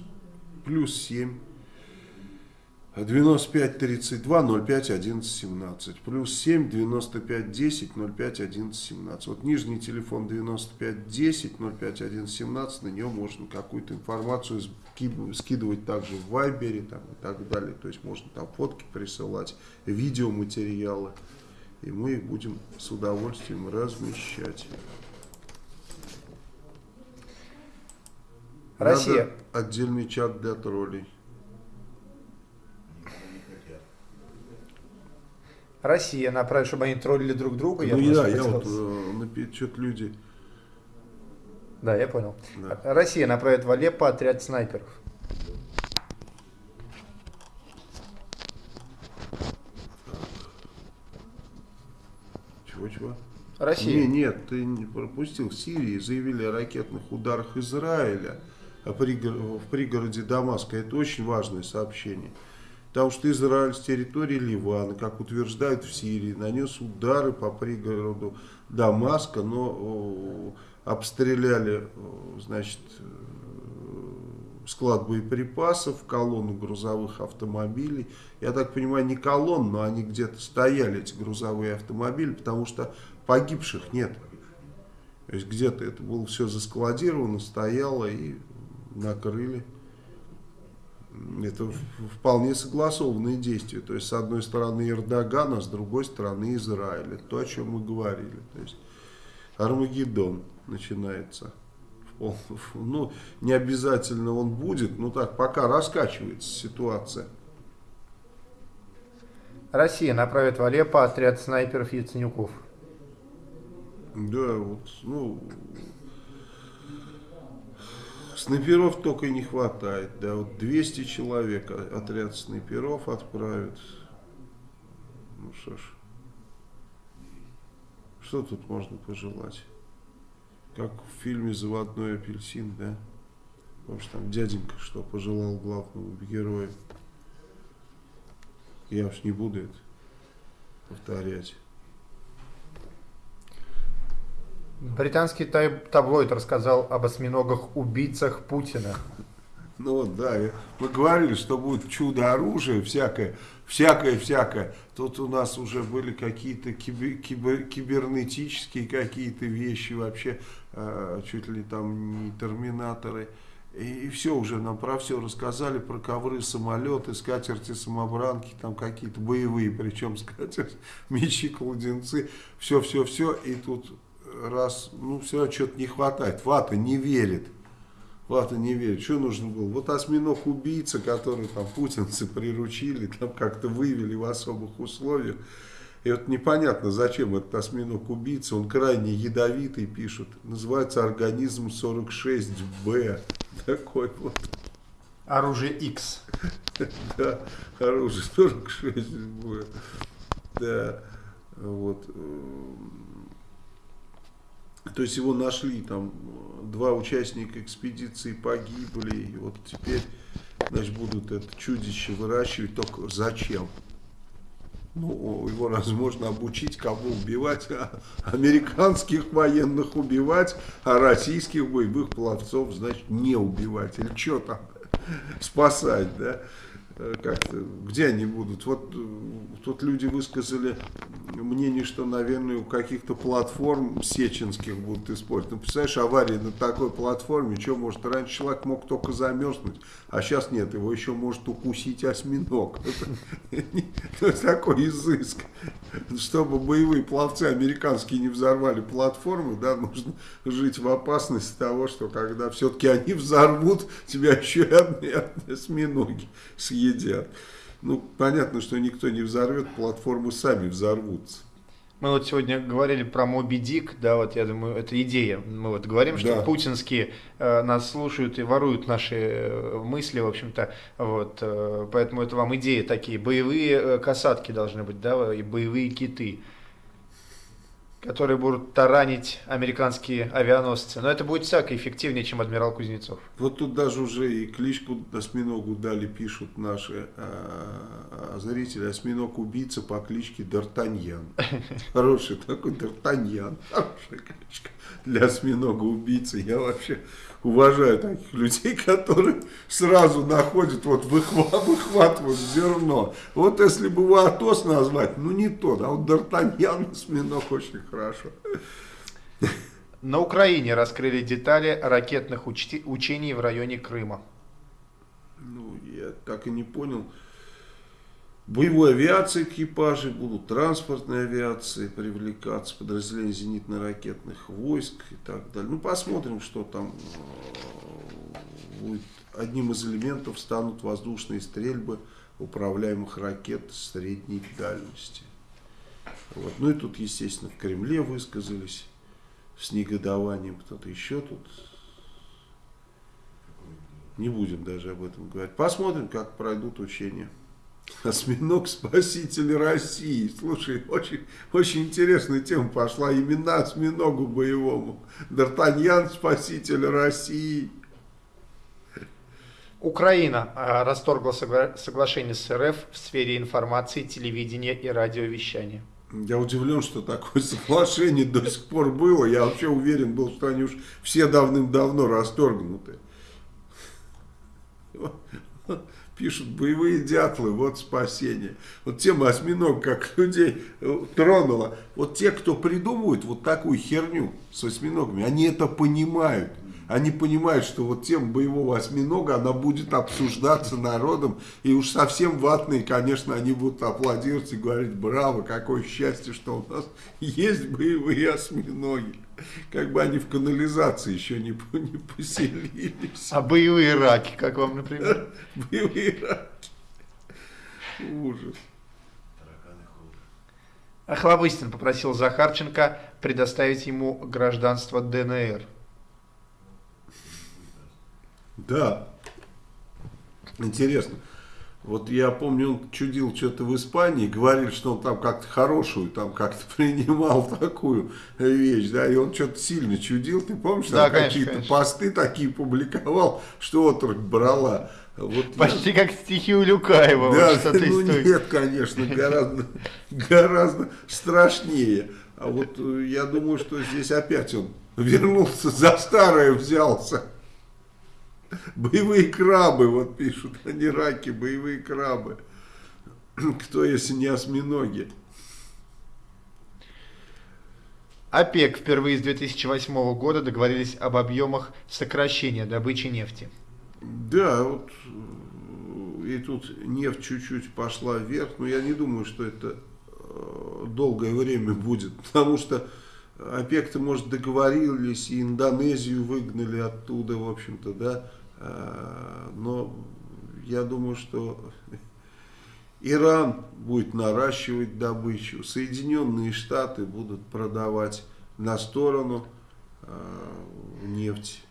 плюс 7. 95 32 05 11 17. Плюс 7 95 10 05 11 17. Вот нижний телефон 95 10 05 11 17. На него можно какую-то информацию ски- скидывать также в Вайбере там, и так далее. То есть можно там фотки присылать, видеоматериалы. И мы их будем с удовольствием размещать. Россия. Надо отдельный чат для троллей. Россия направит, чтобы они троллили друг друга. ну просто да, я вот э, что-то люди Да, я понял. Да. Россия направит в Алеппо отряд снайперов. Чего-чего? Россия. Не, нет, ты не пропустил. В Сирии заявили о ракетных ударах Израиля в пригороде Дамаска. Это очень важное сообщение. Потому что Израиль с территории Ливана, как утверждают в Сирии, нанес удары по пригороду Дамаска, но о, обстреляли, о, значит, э, склад боеприпасов, колонну грузовых автомобилей. Я так понимаю, не колонн, но они где-то стояли, эти грузовые автомобили, потому что погибших нет. То есть где-то это было все заскладировано, стояло и накрыли. Это вполне согласованные действия. То есть с одной стороны Эрдоган, а с другой стороны Израиль. Это то, о чем мы говорили. То есть Армагеддон начинается. Ну, не обязательно он будет, но так, пока раскачивается ситуация. Россия направит в Алеппо отряд снайперов Яценюков. Да, вот, ну, снайперов только и не хватает, да, вот 200 человек отряд снайперов отправят. Ну что ж, что тут можно пожелать? Как в фильме «Заводной апельсин», да? Потому там дяденька что пожелал главному герою. Я уж не буду это повторять. Британский таблоид рассказал об осьминогах-убийцах Путина. Ну вот, да, и мы говорили, что будет чудо-оружие, всякое, всякое, всякое. Тут у нас уже были какие-то кибер- кибер- кибернетические какие-то вещи вообще, э, чуть ли там не терминаторы. И, все уже нам про все рассказали, про ковры, самолеты, скатерти, самобранки, там какие-то боевые, причем скатерти, мечи, кладенцы, все-все-все. И тут раз, ну все, что-то не хватает, вата не верит. Вата не верит. Что нужно было? Вот осьминог-убийца, который там путинцы приручили, там как-то вывели в особых условиях. И вот непонятно, зачем этот осьминог-убийца, он крайне ядовитый, пишут. Называется организм 46Б. Такой вот, Оружие X. да, оружие 46Б. Да, вот. То есть его нашли, там два участника экспедиции погибли, и вот теперь, значит, будут это чудище выращивать, только зачем? Ну, его возможно обучить, кого убивать, а американских военных убивать, а российских боевых пловцов, значит, не убивать. Или что там, спасать, да? Э, Как-то, где они будут? Вот э, тут люди высказали мнение, что, наверное, у каких-то платформ сеченских будут использовать. Ну, представляешь, авария на такой платформе, что может, раньше человек мог только замерзнуть, а сейчас нет, его еще может укусить осьминог. Это такой изыск. Чтобы боевые пловцы американские не взорвали платформы, да, нужно жить в опасности того, что когда все-таки они взорвут, тебя еще и осьминоги съедят. Ну, понятно, что никто не взорвет, платформы сами взорвутся. Мы вот сегодня говорили про Моби Дик, да, вот я думаю, это идея. Мы вот говорим, что Да. путинские э, нас слушают и воруют наши э, мысли, в общем-то, вот, э, поэтому это вам идеи такие. Боевые э, касатки должны быть, да, и боевые киты, которые будут таранить американские авианосцы. Но это будет всяко эффективнее, чем адмирал Кузнецов. Вот тут даже уже и кличку осьминогу дали, пишут наши а, а, зрители. Осьминог-убийца по кличке Д'Артаньян. Хороший такой Д'Артаньян. Хорошая кличка для осьминога-убийцы. Я вообще уважаю таких людей, которые сразу находят, вот выхва- выхватывают зерно. Вот если бы его Атос назвать, ну не тот, а вот Д'Артаньян осьминог очень хорошо. На Украине раскрыли детали ракетных учти- учений в районе Крыма. Ну, я так и не понял. Боевой авиации экипажи будут, транспортной авиации привлекаться, подразделения зенитно-ракетных войск и так далее. Ну, посмотрим, что там э, будет. Одним из элементов станут воздушные стрельбы управляемых ракет средней дальности. Вот. Ну и тут, естественно, в Кремле высказались с негодованием, кто-то еще тут Не будем даже об этом говорить. Посмотрим, как пройдут учения. Осьминог спаситель России. Слушай, очень, очень интересная тема пошла. Имена осьминогу боевому. Д'Артаньян спаситель России. Украина а, расторгла согла- соглашение с РФ в сфере информации, телевидения и радиовещания. Я удивлен, что такое соглашение до сих пор было. Я вообще уверен был, что они уж все давным-давно расторгнуты. Пишут, боевые дятлы, вот спасение. Вот тема осьминог, как людей тронула. Вот те, кто придумывают вот такую херню с осьминогами, они это понимают. Они понимают, что вот тема боевого осьминога, она будет обсуждаться народом. И уж совсем ватные, конечно, они будут аплодировать и говорить, браво, какое счастье, что у нас есть боевые осьминоги. Как бы они в канализации еще не, не поселились. А боевые раки, как вам, например? Боевые раки. Ужас. Охлобыстин попросил Захарченко предоставить ему гражданство ДНР. Да. Интересно. Вот я помню, он чудил что-то в Испании, говорил, что он там как-то хорошую, там как-то принимал такую вещь, да, и он что-то сильно чудил, ты помнишь, Да, какие-то посты такие публиковал, что отрок брала. Вот я- Почти как стихи Улюкаева, да, вот ну той- нет, конечно, гораздо, гораздо страшнее. А вот э, я думаю, что здесь опять он вернулся, за старое взялся. Боевые крабы, вот пишут, а не раки, боевые крабы. Кто, если не осьминоги? ОПЕК впервые с 2008 года договорились об объемах сокращения добычи нефти. Да, вот э, и тут нефть чуть-чуть пошла вверх, но я не думаю, что это э, долгое время будет, потому что ОПЕК-то, может, договорились, и Индонезию выгнали оттуда, в общем-то, да, но я думаю, что Иран будет наращивать добычу, Соединенные Штаты будут продавать на сторону э, нефть,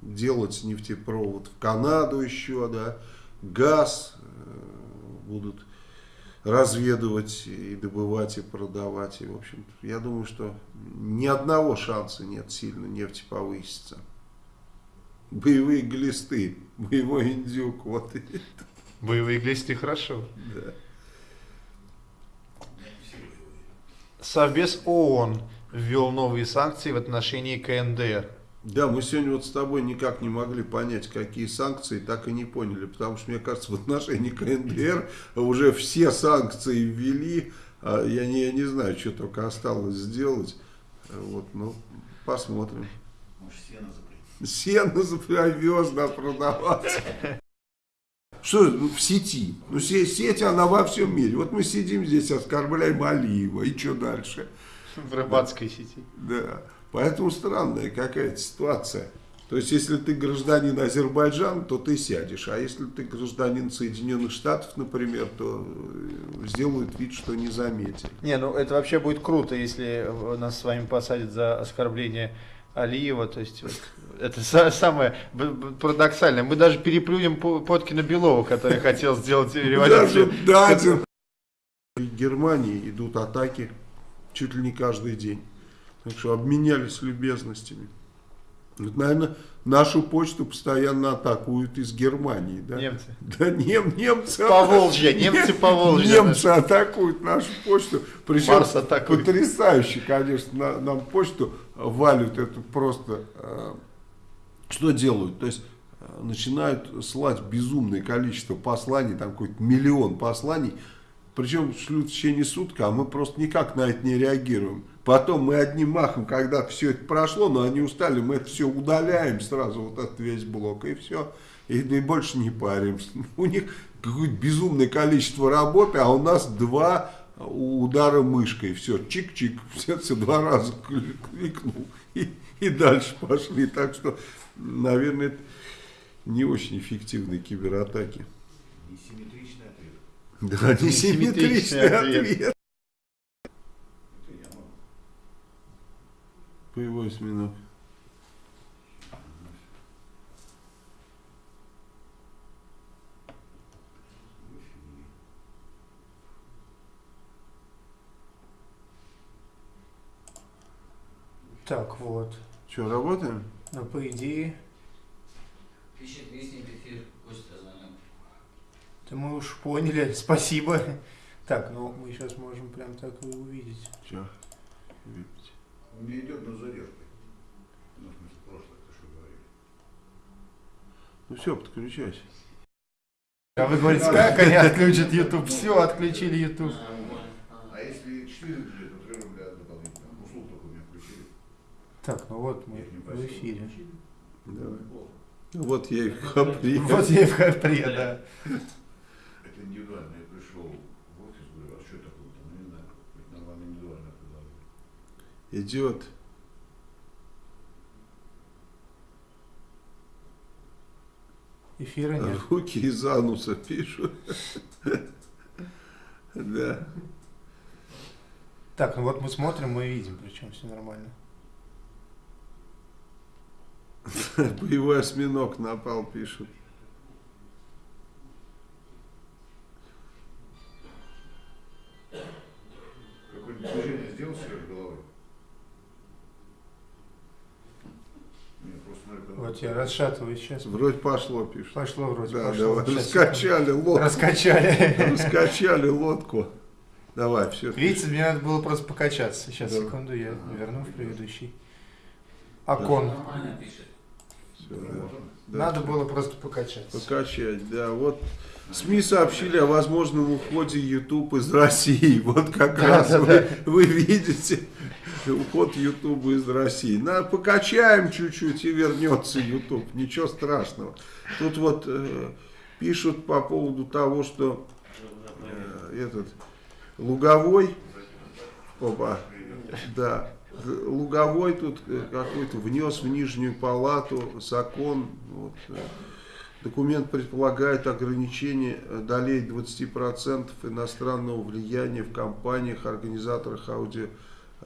делать нефтепровод в Канаду еще, да, газ э, будут разведывать и добывать и продавать. И, в общем, я думаю, что ни одного шанса нет сильно нефти повыситься. Боевые глисты, боевой индюк, вот это, Боевые глисты хорошо. да. Совбез ООН ввел новые санкции в отношении КНДР. Да, мы сегодня вот с тобой никак не могли понять, какие санкции, так и не поняли, потому что, мне кажется, в отношении КНДР уже все санкции ввели, а я не, я не знаю, что только осталось сделать, вот, ну, посмотрим. Может, сено запретить. Сено завез, да, продавать. Что в сети? Ну, се- сеть, она во всем мире. Вот мы сидим здесь, оскорбляем Алиева, и что дальше? В рыбацкой сети. Да, поэтому странная какая-то ситуация. То есть, если ты гражданин Азербайджана, то ты сядешь. А если ты гражданин Соединенных Штатов, например, то э, сделают вид, что не заметили. Не, ну это вообще будет круто, если нас с вами посадят за оскорбление Алиева. То есть вот, это са- самое парадоксальное. Мы даже переплюнем По- Поткина Белова, который хотел сделать революцию. Даже. В Германии идут атаки чуть ли не каждый день. Так что обменялись любезностями. Вот, наверное, нашу почту постоянно атакуют из Германии. Да? Немцы. Да нем, немцы. Поволжья, немцы Поволжья, Немцы атакуют нашу почту. Причем потрясающе, конечно, на- нам почту валют это просто. э, Что делают? То есть э, начинают слать безумное количество посланий, там какой-то миллион посланий. Причем шлют в течение суток, а мы просто никак на это не реагируем. Потом мы одним махом, когда все это прошло, но они устали, мы это все удаляем сразу, вот этот весь блок, и все. И, и больше не паримся. У них какое-то безумное количество работы, а у нас два удара мышкой. Все, чик-чик, все, все два раза кли- кликнул. И, и дальше пошли. Так что, наверное, это не очень эффективные кибератаки. Несимметричный ответ. Да, несимметричный Несимметричный ответ. ответ. Это я могу. Боевой осьминог. Так, вот. Что, работаем? Ну, по идее, Пишет вестник эфир, Костя звонил. это мы уж поняли. Спасибо. Так, ну мы сейчас можем прям так и увидеть. Что? Выпить. У меня идет на задержку. Ну, в смысле, прошлое, ты что говорили. Ну все, подключайся. А вы говорите, как они отключат YouTube? Все, отключили YouTube. А если 4 рубля, то 3 рубля дополнительно. Услуг только у меня включили. Так, ну вот мы в эфире. Давай. Вот я и хапри. Вот я и в хапре, да. Это индивидуально. Я пришел в офис, говорю, а что такое-то? Ну, не знаю, какое-то нормальное индивидуальное предложение. Идет. Эфира нет. Руки из ануса пишут. Да. Так, ну вот мы смотрим, мы видим, причем все нормально. Боевой осьминог напал, пишут. Какое-нибудь движение сделал себе головой? Нет, просто Вот я расшатываю сейчас. Вроде пошло, пишут. Пошло вроде, Да, пошло. давай. Раскачали лодку. Раскачали. Раскачали лодку. Давай, все. Видите, мне надо было просто покачаться. Сейчас, Да. секунду, я верну в предыдущий. Окон. Нормально пишет. Надо было просто покачаться. Покачать, да. Вот СМИ сообщили о возможном уходе YouTube из России. Вот как Да, раз да, вы, вы видите уход YouTube из России. На, покачаем чуть-чуть и вернется YouTube. Ничего страшного. Тут вот э, пишут по поводу того, что э, этот Луговой, опа, да, Луговой тут э, какой-то внес в нижнюю палату закон, вот, э, документ предполагает ограничение э, долей 20% иностранного влияния в компаниях, организаторах аудио, э,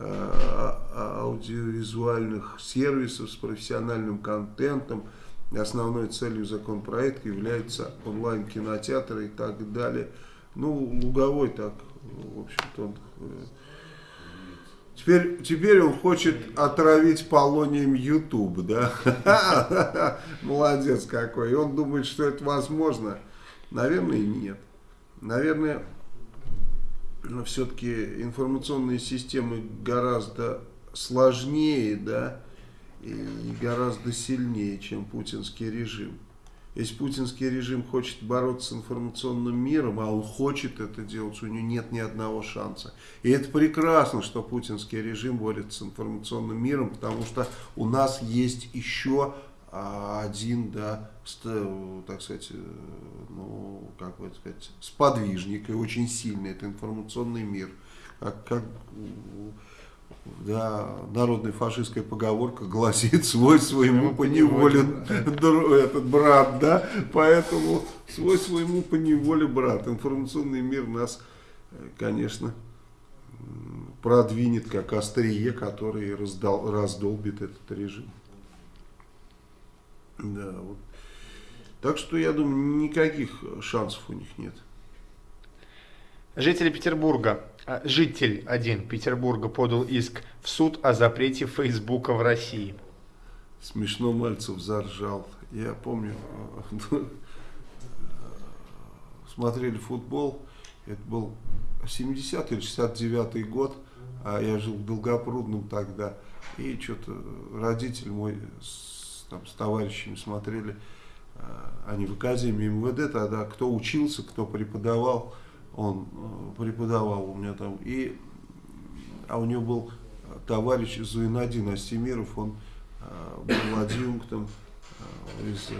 а- аудиовизуальных сервисов с профессиональным контентом. Основной целью законопроекта является онлайн-кинотеатры и так далее. Ну, Луговой так, в общем-то, он Теперь, теперь он хочет отравить полонием YouTube, да? Молодец какой. И он думает, что это возможно. Наверное, нет. Наверное, все-таки информационные системы гораздо сложнее, да, и гораздо сильнее, чем путинский режим. Если путинский режим хочет бороться с информационным миром, а он хочет это делать, у него нет ни одного шанса. И это прекрасно, что путинский режим борется с информационным миром, потому что у нас есть еще а, один, да, так сказать, э, ну, как бы сказать, сподвижник и очень сильный, это информационный мир. Как, как да, народная фашистская поговорка гласит свой своему поневоле дру- этот брат, да, поэтому свой своему поневоле брат. Информационный мир нас, э, конечно, продвинет как острие, который раздал, раздолбит этот режим. Да, вот. Так что я думаю, никаких шансов у них нет. Жители Петербурга, житель один Петербурга подал иск в суд о запрете Фейсбука в России. Смешно Мальцев заржал. Я помню, э, смотрели футбол, это был 70 или 69 год, а я жил в Долгопрудном тогда, и что-то родитель мой с, там, с товарищами смотрели, э, они в Академии МВД тогда, кто учился, кто преподавал, он э, преподавал у меня там, и, а у него был товарищ Зуинадин Астемиров, он э, был адъюнктом э, из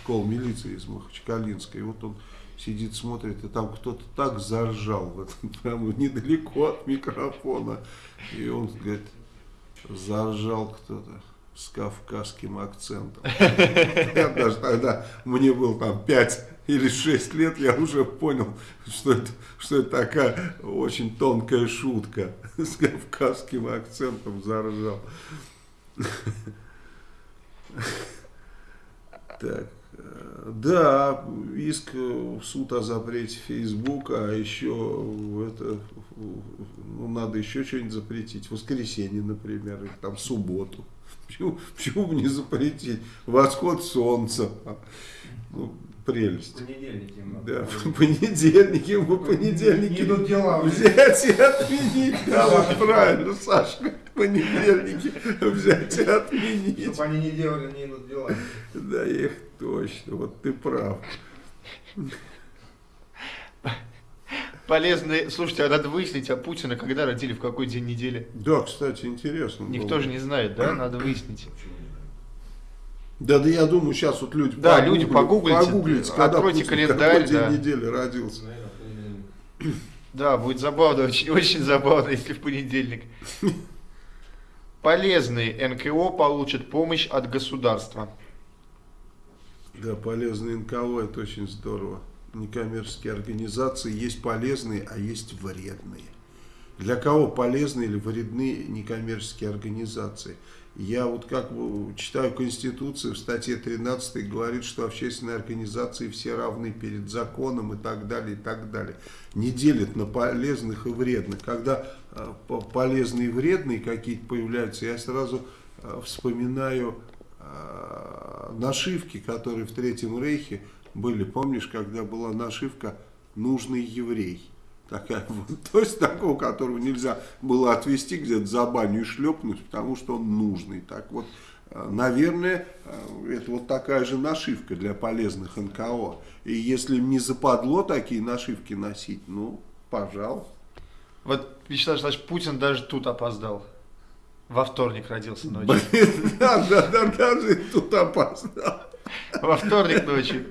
школы милиции из Махачкалинской. И вот он сидит, смотрит, и там кто-то так заржал, в этом, прямо недалеко от микрофона. И он говорит, заржал кто-то с кавказским акцентом. Я даже тогда, мне было там 5 или 6 лет, я уже понял, что это, что это такая очень тонкая шутка. С кавказским акцентом заржал. Так. Да, иск в суд о запрете Фейсбука, а еще это, ну, надо еще что-нибудь запретить. Воскресенье, например, или там субботу. Почему, почему бы не запретить? Восход солнца. Ну, прелесть. Понедельники. надо. Да, понедельники, в понедельники Идут дела. взять и отменить. Да, вот правильно, Сашка. Понедельники взять и отменить. Чтобы они не делали, не идут дела. Да, их точно, вот ты прав. Полезные. Слушайте, а надо выяснить, а Путина когда родили, в какой день недели? Да, кстати, интересно. Никто было. же не знает, да? Надо выяснить. Да, да, я думаю, сейчас вот люди Да, люди погуглите, погуглите, когда Путин календарь, какой день да. недели родился. Да, будет забавно, очень, очень забавно, если в понедельник. Полезные НКО получат помощь от государства. Да, полезные НКО, это очень здорово. Некоммерческие организации есть полезные, а есть вредные. Для кого полезны или вредны некоммерческие организации? Я вот как читаю Конституцию, в статье 13 говорит, что общественные организации все равны перед законом и так далее, и так далее. Не делят на полезных и вредных. Когда э, по- полезные и вредные какие-то появляются, я сразу э, вспоминаю э, нашивки, которые в Третьем Рейхе были. Помнишь, когда была нашивка «Нужный еврей»? Такая вот, то есть такого, которого нельзя было отвести где-то за баню и шлепнуть, потому что он нужный. Так вот, э, наверное, э, это вот такая же нашивка для полезных НКО. И если не западло такие нашивки носить, ну, пожалуйста. Вот, Вячеслав Вячеславович, Путин даже тут опоздал. Во вторник родился ночью. Блин, да, да, да, даже тут опаздал. Во вторник ночью.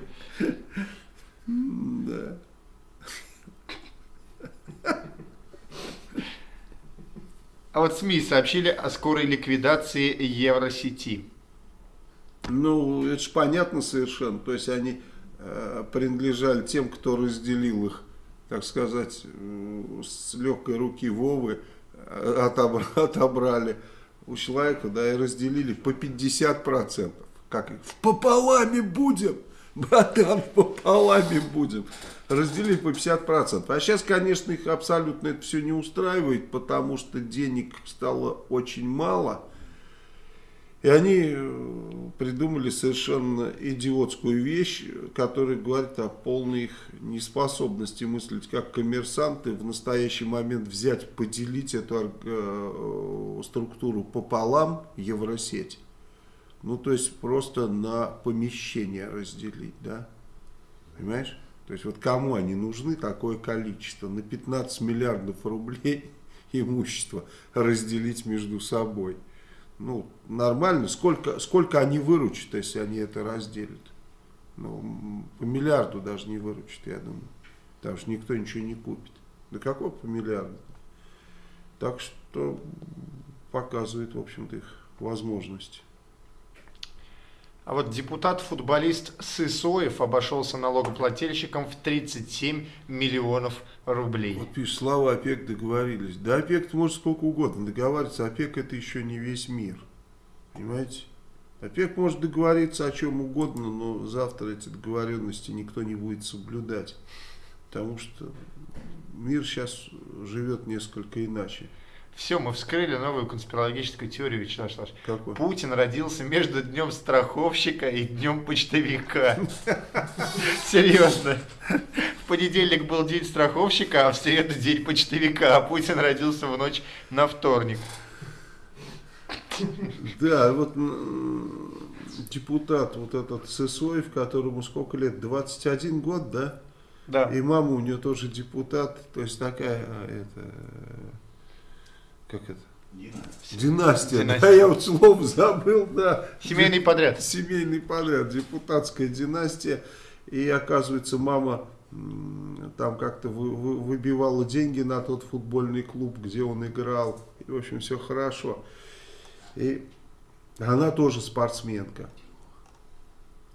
Да. А вот СМИ сообщили о скорой ликвидации Евросети. Ну, это же понятно совершенно. То есть они э, принадлежали тем, кто разделил их, так сказать, э, с легкой руки Вовы, э, отобра- отобрали у человека, да, и разделили по 50%. Как их? В пополами будем! Братан, пополами будем. Разделили по 50%. А сейчас, конечно, их абсолютно это все не устраивает, потому что денег стало очень мало. И они э, придумали совершенно идиотскую вещь, которая говорит о полной их неспособности мыслить как коммерсанты, в настоящий момент взять, поделить эту ор- э, структуру пополам Евросеть. Ну, то есть просто на помещение разделить, да? Понимаешь? То есть вот кому они нужны такое количество? На 15 миллиардов рублей имущество разделить между собой. Ну, нормально. Сколько, сколько они выручат, если они это разделят? Ну, по миллиарду даже не выручат, я думаю. Потому что никто ничего не купит. Да какой по миллиарду? Так что показывает, в общем-то, их возможности. А вот депутат-футболист Сысоев обошелся налогоплательщикам в 37 миллионов рублей. Вот пишет, Слава ОПЕК договорились. Да ОПЕК может сколько угодно договариваться, ОПЕК это еще не весь мир. Понимаете? ОПЕК может договориться о чем угодно, но завтра эти договоренности никто не будет соблюдать. Потому что мир сейчас живет несколько иначе. Все, мы вскрыли новую конспирологическую теорию, Вячеслав Вячеславович. Какой? Путин родился между днем страховщика и днем почтовика. Серьезно. В понедельник был день страховщика, а в среду день почтовика. А Путин родился в ночь на вторник. Да, вот депутат вот этот Сысоев, которому сколько лет? 21 год, да? Да. И мама у нее тоже депутат, то есть такая, а, это, э, как это? Династия. Династия, да, я вот слово забыл, да. Семейный подряд. Семейный подряд, депутатская династия. И оказывается, мама там как-то вы- вы- выбивала деньги на тот футбольный клуб, где он играл. И, в общем, все хорошо. И она тоже спортсменка.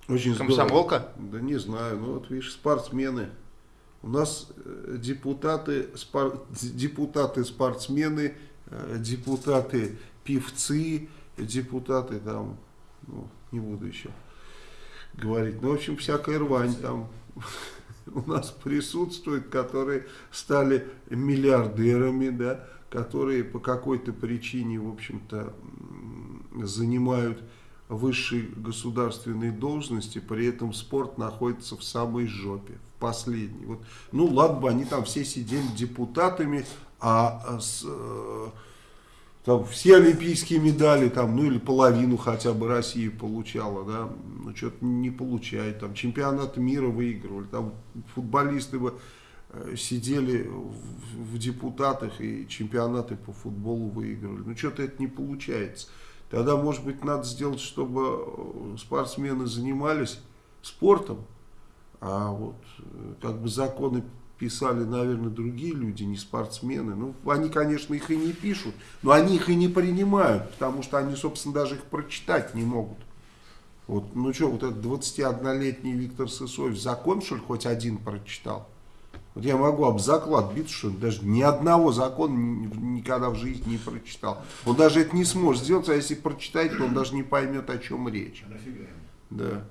Очень здорово. Комсомолка? Да не знаю, ну вот видишь, спортсмены. У нас э, депутаты, спор- депутаты спортсмены, депутаты певцы, депутаты там, ну, не буду еще говорить. Ну, в общем, всякая рвань там у нас присутствует, которые стали миллиардерами, да, которые по какой-то причине, в общем-то, занимают высшие государственные должности, при этом спорт находится в самой жопе, в последней. Вот, ну, ладно бы они там все сидели депутатами, а а, с, э, там все олимпийские медали, там, ну или половину хотя бы России получала, да, ну что-то не получает, там чемпионат мира выигрывали, там футболисты бы э, сидели в, в депутатах и чемпионаты по футболу выигрывали, ну что-то это не получается. Тогда, может быть, надо сделать, чтобы э, спортсмены занимались спортом, а вот э, как бы законы писали, наверное, другие люди, не спортсмены. Ну, они, конечно, их и не пишут, но они их и не принимают, потому что они, собственно, даже их прочитать не могут. Вот, ну что, вот этот 21-летний Виктор Сысоев закон, что ли, хоть один прочитал? Вот я могу об заклад биться, что он даже ни одного закона ни- никогда в жизни не прочитал. Он даже это не сможет сделать, а если прочитает, то он даже не поймет, о чем речь. А? Да.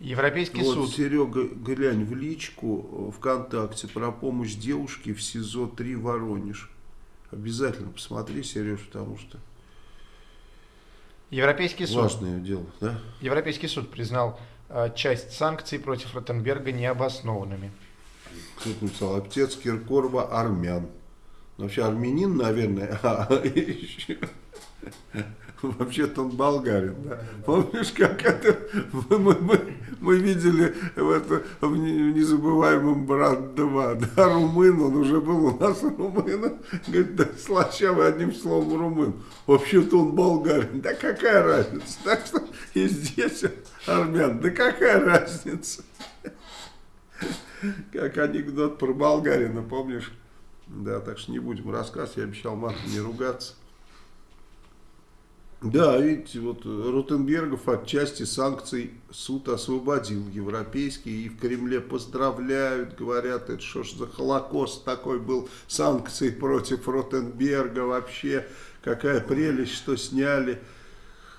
Европейский Вот, суд. Серега, глянь в личку э, ВКонтакте про помощь девушке в СИЗО-3 Воронеж. Обязательно посмотри, Сереж, потому что Европейский суд. важное дело, да? Европейский суд признал э, часть санкций против Ротенберга необоснованными. Кто-то написал, отец Киркорова армян. Вообще армянин, наверное, а еще... Вообще-то он болгарин, да. Помнишь, как это мы, мы- мы- видели в, это, в не- в незабываемом брат 2, да, румын, он уже был у нас румын, говорит, да, слащавый одним словом румын. Вообще-то он болгарин, да какая разница? Так что и здесь армян, да какая разница? Как анекдот про болгарина, помнишь? Да, так что не будем рассказывать, я обещал матом не ругаться. Да, видите, вот Ротенбергов от части санкций суд освободил европейский, и в Кремле поздравляют, говорят, это что ж за холокост такой был, санкции против Ротенберга вообще, какая прелесть, что сняли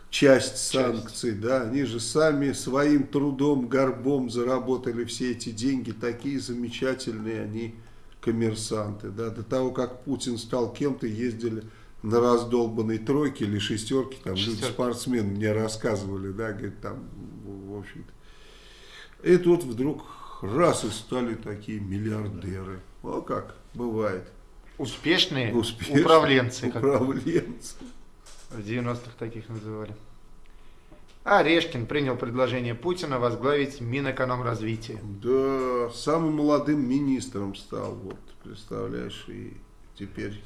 часть. санкций, да, они же сами своим трудом, горбом заработали все эти деньги, такие замечательные они коммерсанты, да, до того, как Путин стал кем-то, ездили на раздолбанной тройке или шестерке, там люди, Шестерке. спортсмены мне рассказывали, да, говорит, там, в общем-то. И тут вдруг раз и стали такие миллиардеры. О, как бывает. Успешные Успешные управленцы, как Управленцы. в 90-х таких называли. Орешкин принял предложение Путина возглавить Минэкономразвития. Да, самым молодым министром стал, вот, представляешь, и теперь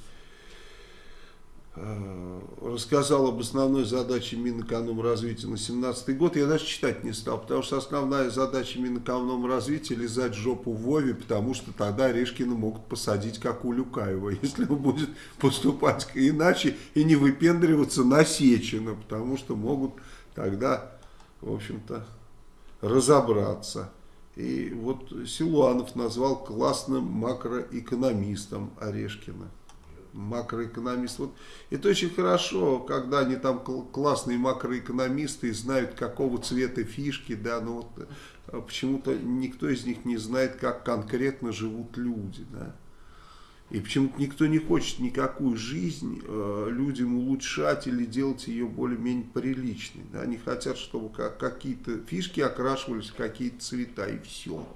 рассказал об основной задаче Минэкономразвития на 17 год. Я даже читать не стал, потому что основная задача Минэкономразвития лизать жопу Вове, потому что тогда Орешкина могут посадить, как у Люкаева, если он будет поступать иначе и не выпендриваться на Сечина, потому что могут тогда, в общем-то, разобраться. И вот Силуанов назвал классным макроэкономистом Орешкина. Макроэкономист. Вот это очень хорошо, когда они там кл- классные макроэкономисты и знают, какого цвета фишки, да, но вот э, почему-то никто из них не знает, как конкретно живут люди, да. И почему-то никто не хочет никакую жизнь э, людям улучшать или делать ее более-менее приличной. Да? Они хотят, чтобы как, какие-то фишки окрашивались какие-то цвета и все.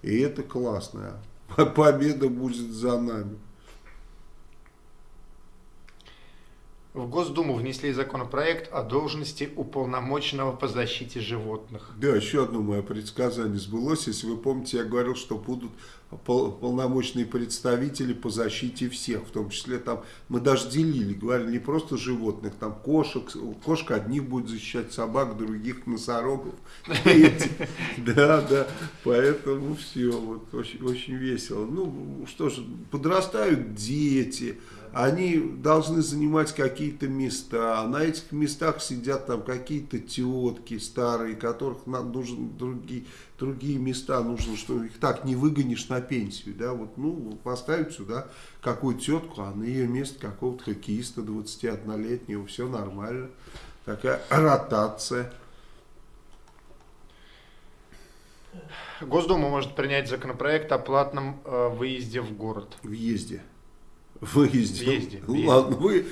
И это классно. Победа будет за нами. В Госдуму внесли законопроект о должности уполномоченного по защите животных. Да, еще одно мое предсказание сбылось. Если вы помните, я говорил, что будут пол- полномочные представители по защите всех, в том числе там, мы даже делили, говорили не просто животных, там кошек, кошка одних будет защищать собак, других носорогов. Да, да, поэтому все, вот очень, очень весело. Ну, что ж, подрастают дети, они должны занимать какие-то места. На этих местах сидят там какие-то тетки старые, которых нам нужен другие, другие места нужно, что их так не выгонишь на пенсию. Да? Вот, ну, поставить сюда какую-то тетку, а на ее место какого-то хоккеиста 21-летнего, все нормально. Такая ротация. Госдума может принять законопроект о платном э, выезде в город. Въезде. Выезде. Въезде, Ну. Ладно, вы,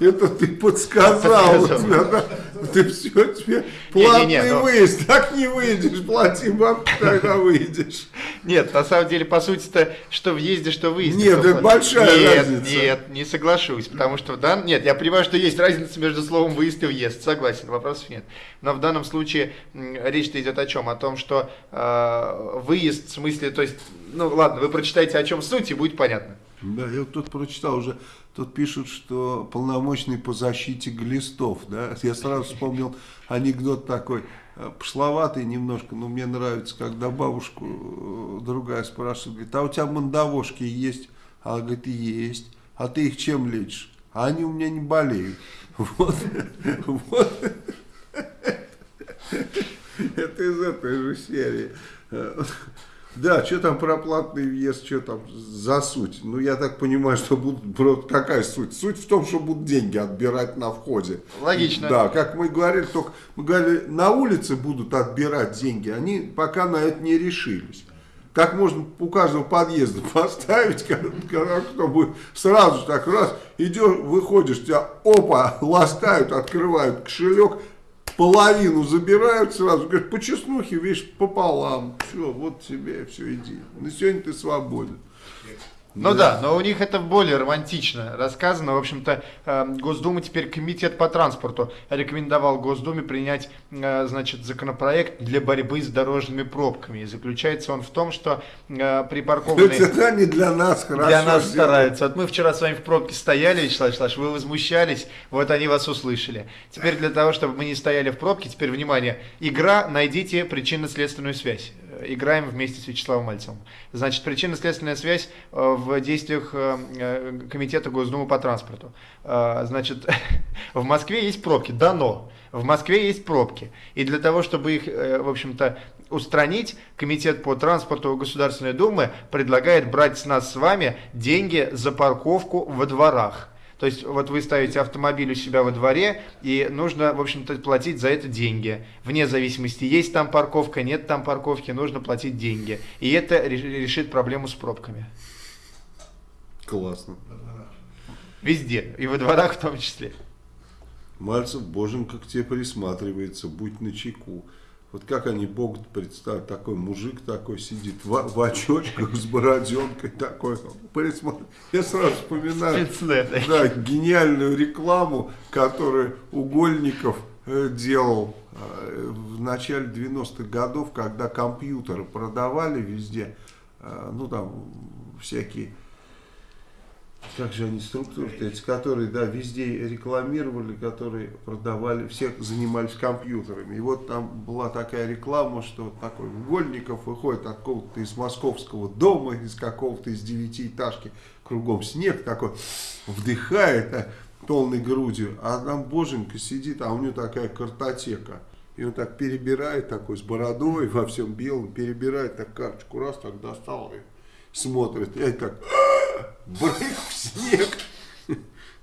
это ты подсказал. Тебя, да. Ты все, тебе платный Не-не-не, но- выезд. Так не выйдешь, плати бабки, когда выйдешь. Нет, на самом деле, по сути-то, что въезде, что выезде. Нет, это большая нет, разница. Нет, не соглашусь, потому что в дан... Нет, я понимаю, что есть разница между словом выезд и въезд, согласен, вопросов нет. Но в данном случае речь-то идет о чем? О том, что э, выезд, в смысле, то есть, ну ладно, вы прочитаете, о чем суть, и будет понятно. Да, я вот тут прочитал уже, тут пишут, что полномочный по защите глистов, да, я сразу вспомнил анекдот такой, э, пошловатый немножко, но мне нравится, когда бабушку э, другая спрашивает, говорит, а у тебя мандавошки есть? А говорит, есть. А ты их чем лечишь? А они у меня не болеют. Вот, вот. Это из этой же серии. Да, что там про платный въезд, что там за суть? Ну, я так понимаю, что будут, какая суть? Суть в том, что будут деньги отбирать на входе. Логично. Да, как мы говорили, только мы говорили, на улице будут отбирать деньги, они пока на это не решились. Как можно у каждого подъезда поставить, как- как- чтобы сразу так раз, идешь, выходишь, тебя опа, ластают, открывают кошелек, половину забирают сразу, говорят, по чеснухе, видишь, пополам, все, вот тебе, все, иди. На сегодня ты свободен. Ну да. но у них это более романтично рассказано. В общем-то, э, Госдума теперь комитет по транспорту рекомендовал Госдуме принять, э, значит, законопроект для борьбы с дорожными пробками. И заключается он в том, что э, припаркованные... Это не для нас хорошо. Для нас сделано. стараются. Вот мы вчера с вами в пробке стояли, Вячеслав Вячеславович, вы возмущались, вот они вас услышали. Теперь для того, чтобы мы не стояли в пробке, теперь, внимание, игра «Найдите причинно-следственную связь». Играем вместе с Вячеславом Мальцевым. Значит, причинно-следственная связь э, в действиях э, э, Комитета Госдумы по транспорту. Значит, в Москве есть пробки, дано. В Москве есть пробки. И для того, чтобы их, в общем-то, устранить, Комитет по транспорту Государственной Думы предлагает брать с нас с вами деньги за парковку во дворах. То есть вот вы ставите автомобиль у себя во дворе, и нужно, в общем-то, платить за это деньги. Вне зависимости, есть там парковка, нет там парковки, нужно платить деньги. И это ре- решит проблему с пробками. Классно. Везде, и во дворах в том числе. Мальцев, боженька к тебе присматривается, будь начеку. Вот как они Бог представят, такой мужик такой сидит в, в очочках с бороденкой такой. Я сразу вспоминаю да, гениальную рекламу, которую Угольников э, делал э, в начале 90-х годов, когда компьютеры продавали везде, э, ну там всякие как же они структуры эти, которые, да, везде рекламировали, которые продавали, все занимались компьютерами. И вот там была такая реклама, что вот такой Угольников выходит от какого-то из московского дома, из какого-то из девятиэтажки, кругом снег такой, вдыхает а, полной грудью, а там боженька сидит, а у него такая картотека. И он так перебирает, такой с бородой, во всем белом, перебирает так карточку, раз так достал и смотрит. Я так, брык в снег.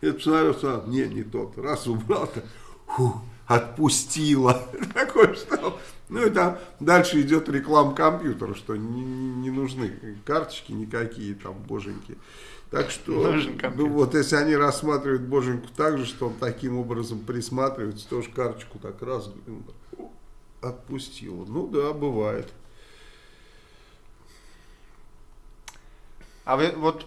Я посмотрел, сразу, не, не тот. Раз убрал, так, фу, отпустила. Такой стал. Ну и там дальше идет реклама компьютера, что не, не- нужны карточки никакие там, боженьки. Так что, ну вот, если они рассматривают боженьку так же, что он таким образом присматривается, тоже карточку так раз фу, отпустила. Ну да, бывает. А вы вот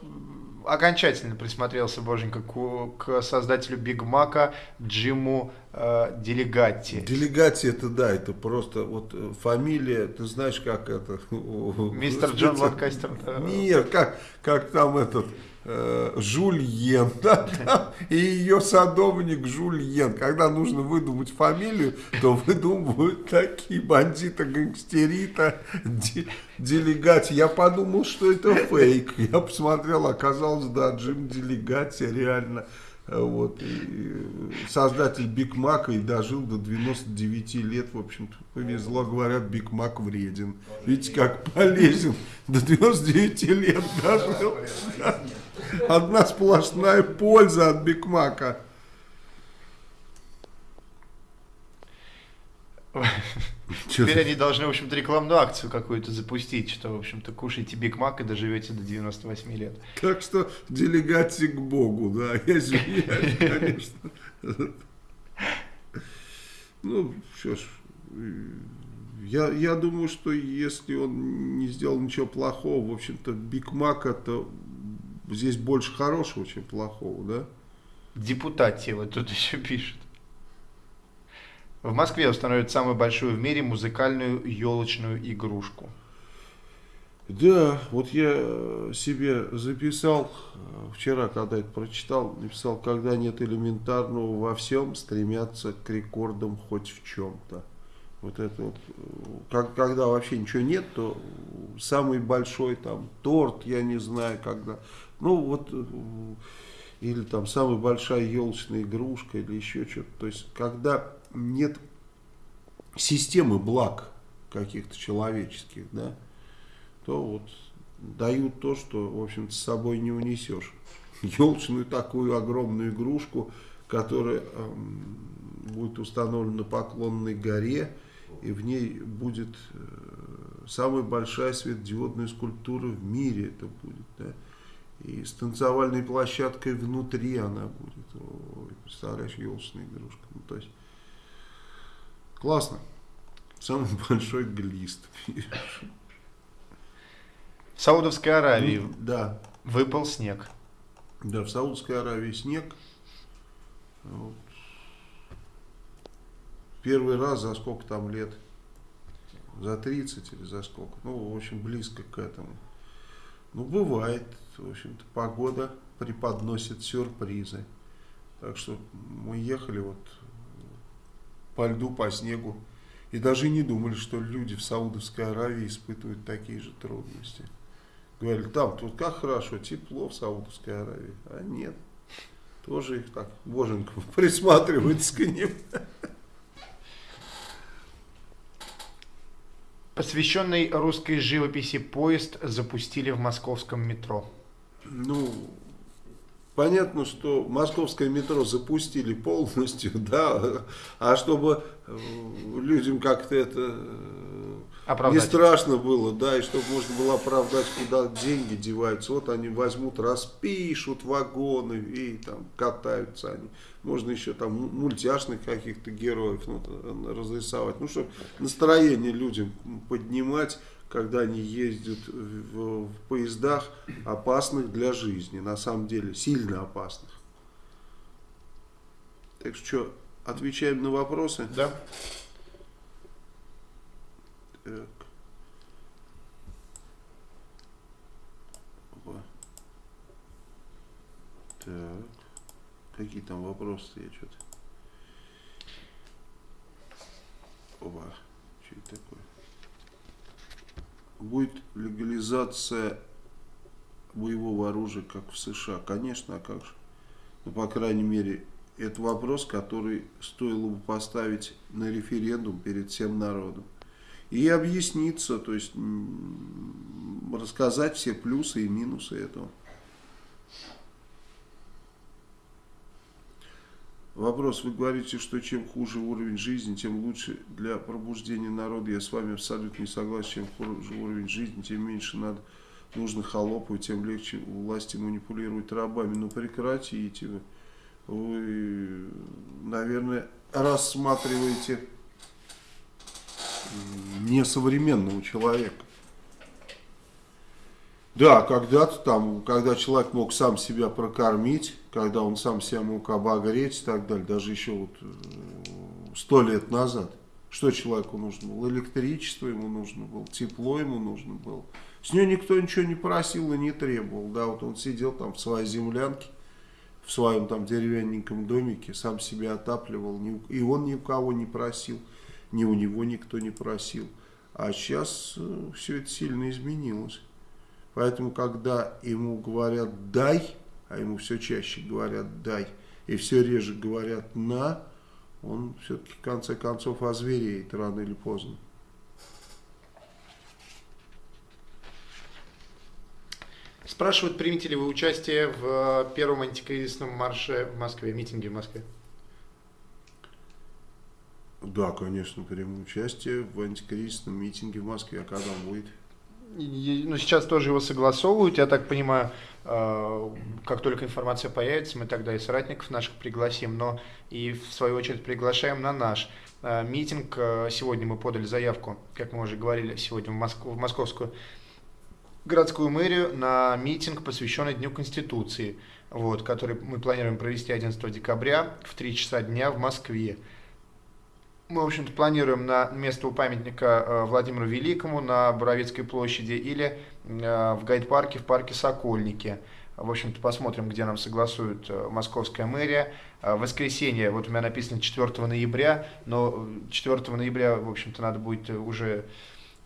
окончательно присмотрелся, боженька, к, к создателю Биг Мака Джиму э, Делегатти. Делегация это да, это просто вот э, фамилия, ты знаешь, как это? Мистер Джон Ланкастер. Нет, как, как там этот Жульен, да, там, и ее садовник Жульен. Когда нужно выдумать фамилию, то выдумывают такие бандита, гангстерита, де- Делигатти. Я подумал, что это фейк. Я посмотрел, оказалось, да, Джим Делигатти реально. Э, Вот, и э, создатель Биг Мака и дожил до 99 лет, в общем-то, повезло, говорят, Биг Мак вреден. Видите, как полезен, до 99 лет дожил. Одна сплошная польза от Биг Мака. Чё Теперь они должны, в общем-то, рекламную акцию какую-то запустить, что, в общем-то, кушайте Биг Мак и доживете до 98 лет. Так что делегати к Богу, да, я извиняюсь, конечно. Ну, что ж, я, я думаю, что если он не сделал ничего плохого, в общем-то, Биг Мак это здесь больше хорошего, чем плохого, да? Депутати вот тут еще пишет. В Москве установят самую большую в мире музыкальную елочную игрушку. Да, вот я э, себе записал, э, вчера, когда это прочитал, написал, когда нет элементарного во всем, стремятся к рекордам хоть в чем-то. Вот это вот, э, как, когда вообще ничего нет, то самый большой там торт, я не знаю, когда, ну вот, э, или там самая большая елочная игрушка, или еще что-то. То есть, когда нет системы благ каких-то человеческих, да, то вот дают то, что, в общем-то, с собой не унесешь. Елочную такую огромную игрушку, которая эм, будет установлена на Поклонной горе, и в ней будет э, самая большая светодиодная скульптура в мире это будет, да. И с танцевальной площадкой внутри она будет. Ой, представляешь, елочная игрушка. Ну, то есть, классно. Самый большой глист. В Саудовской Аравии Ну, Да, выпал снег. да, в Саудовской Аравии снег. Вот. Первый раз за сколько там лет? За 30 или за сколько? Ну, в общем, близко к этому. Ну, бывает. В общем-то, погода преподносит сюрпризы. Так что мы ехали вот по льду, по снегу. И даже не думали, что люди в Саудовской Аравии испытывают такие же трудности. Говорили, там тут как хорошо, тепло в Саудовской Аравии. А нет, тоже их так, боженька, присматривается к ним. Посвященный русской живописи поезд запустили в московском метро. Ну, понятно, что московское метро запустили полностью, да, а чтобы э, людям как-то это э, не Оправдать. страшно было, да, и чтобы можно было оправдать, куда деньги деваются. Вот они возьмут, распишут вагоны и там катаются они. Можно еще там му- мультяшных каких-то героев ну, разрисовать. Ну, чтобы настроение людям поднимать, когда они ездят в, в поездах опасных для жизни. На самом деле, сильно опасных. Так что, отвечаем на вопросы? Да. Так. Опа. Так. Какие там вопросы я что-то. Опа. Что это такое? Будет легализация боевого оружия, как в США? Конечно, а как же? Ну, по крайней мере, это вопрос, который стоило бы поставить на референдум перед всем народом и объясниться, то есть рассказать все плюсы и минусы этого. Вопрос. Вы говорите, что чем хуже уровень жизни, тем лучше для пробуждения народа. Я с вами абсолютно не согласен. Чем хуже уровень жизни, тем меньше надо нужно холопов, тем легче власти манипулировать рабами. Ну прекратите вы. Вы, наверное, рассматриваете несовременного человека. Да, когда-то там, когда человек мог сам себя прокормить, когда он сам себя мог обогреть и так далее, даже еще вот сто лет назад, что человеку нужно было? Электричество ему нужно было, тепло ему нужно было. С нее никто ничего не просил и не требовал. Да, вот он сидел там в своей землянке, в своем там деревянненьком домике, сам себя отапливал, и он ни у кого не просил, ни у него никто не просил. А сейчас все это сильно изменилось. Поэтому, когда ему говорят «дай», а ему все чаще говорят «дай», и все реже говорят «на», он все-таки в конце концов озвереет рано или поздно. Спрашивают, примете ли вы участие в первом антикризисном марше в Москве, митинге в Москве? Да, конечно, приму участие в антикризисном митинге в Москве. А когда он будет? Ну, сейчас тоже его согласовывают, я так понимаю, э, как только информация появится, мы тогда и соратников наших пригласим, но и в свою очередь приглашаем на наш э, митинг. Э, Сегодня мы подали заявку, как мы уже говорили, сегодня в, Москву, в московскую городскую мэрию на митинг, посвященный Дню Конституции, вот, который мы планируем провести 11 декабря в 3 часа дня в Москве. Мы, в общем-то, планируем на место у памятника э, Владимиру Великому на Боровицкой площади или э, в гайд-парке, в парке Сокольники. В общем-то, посмотрим, где нам согласует э, московская мэрия. Воскресенье, вот у меня написано 4 ноября, но э, 4 ноября, в общем-то, надо будет уже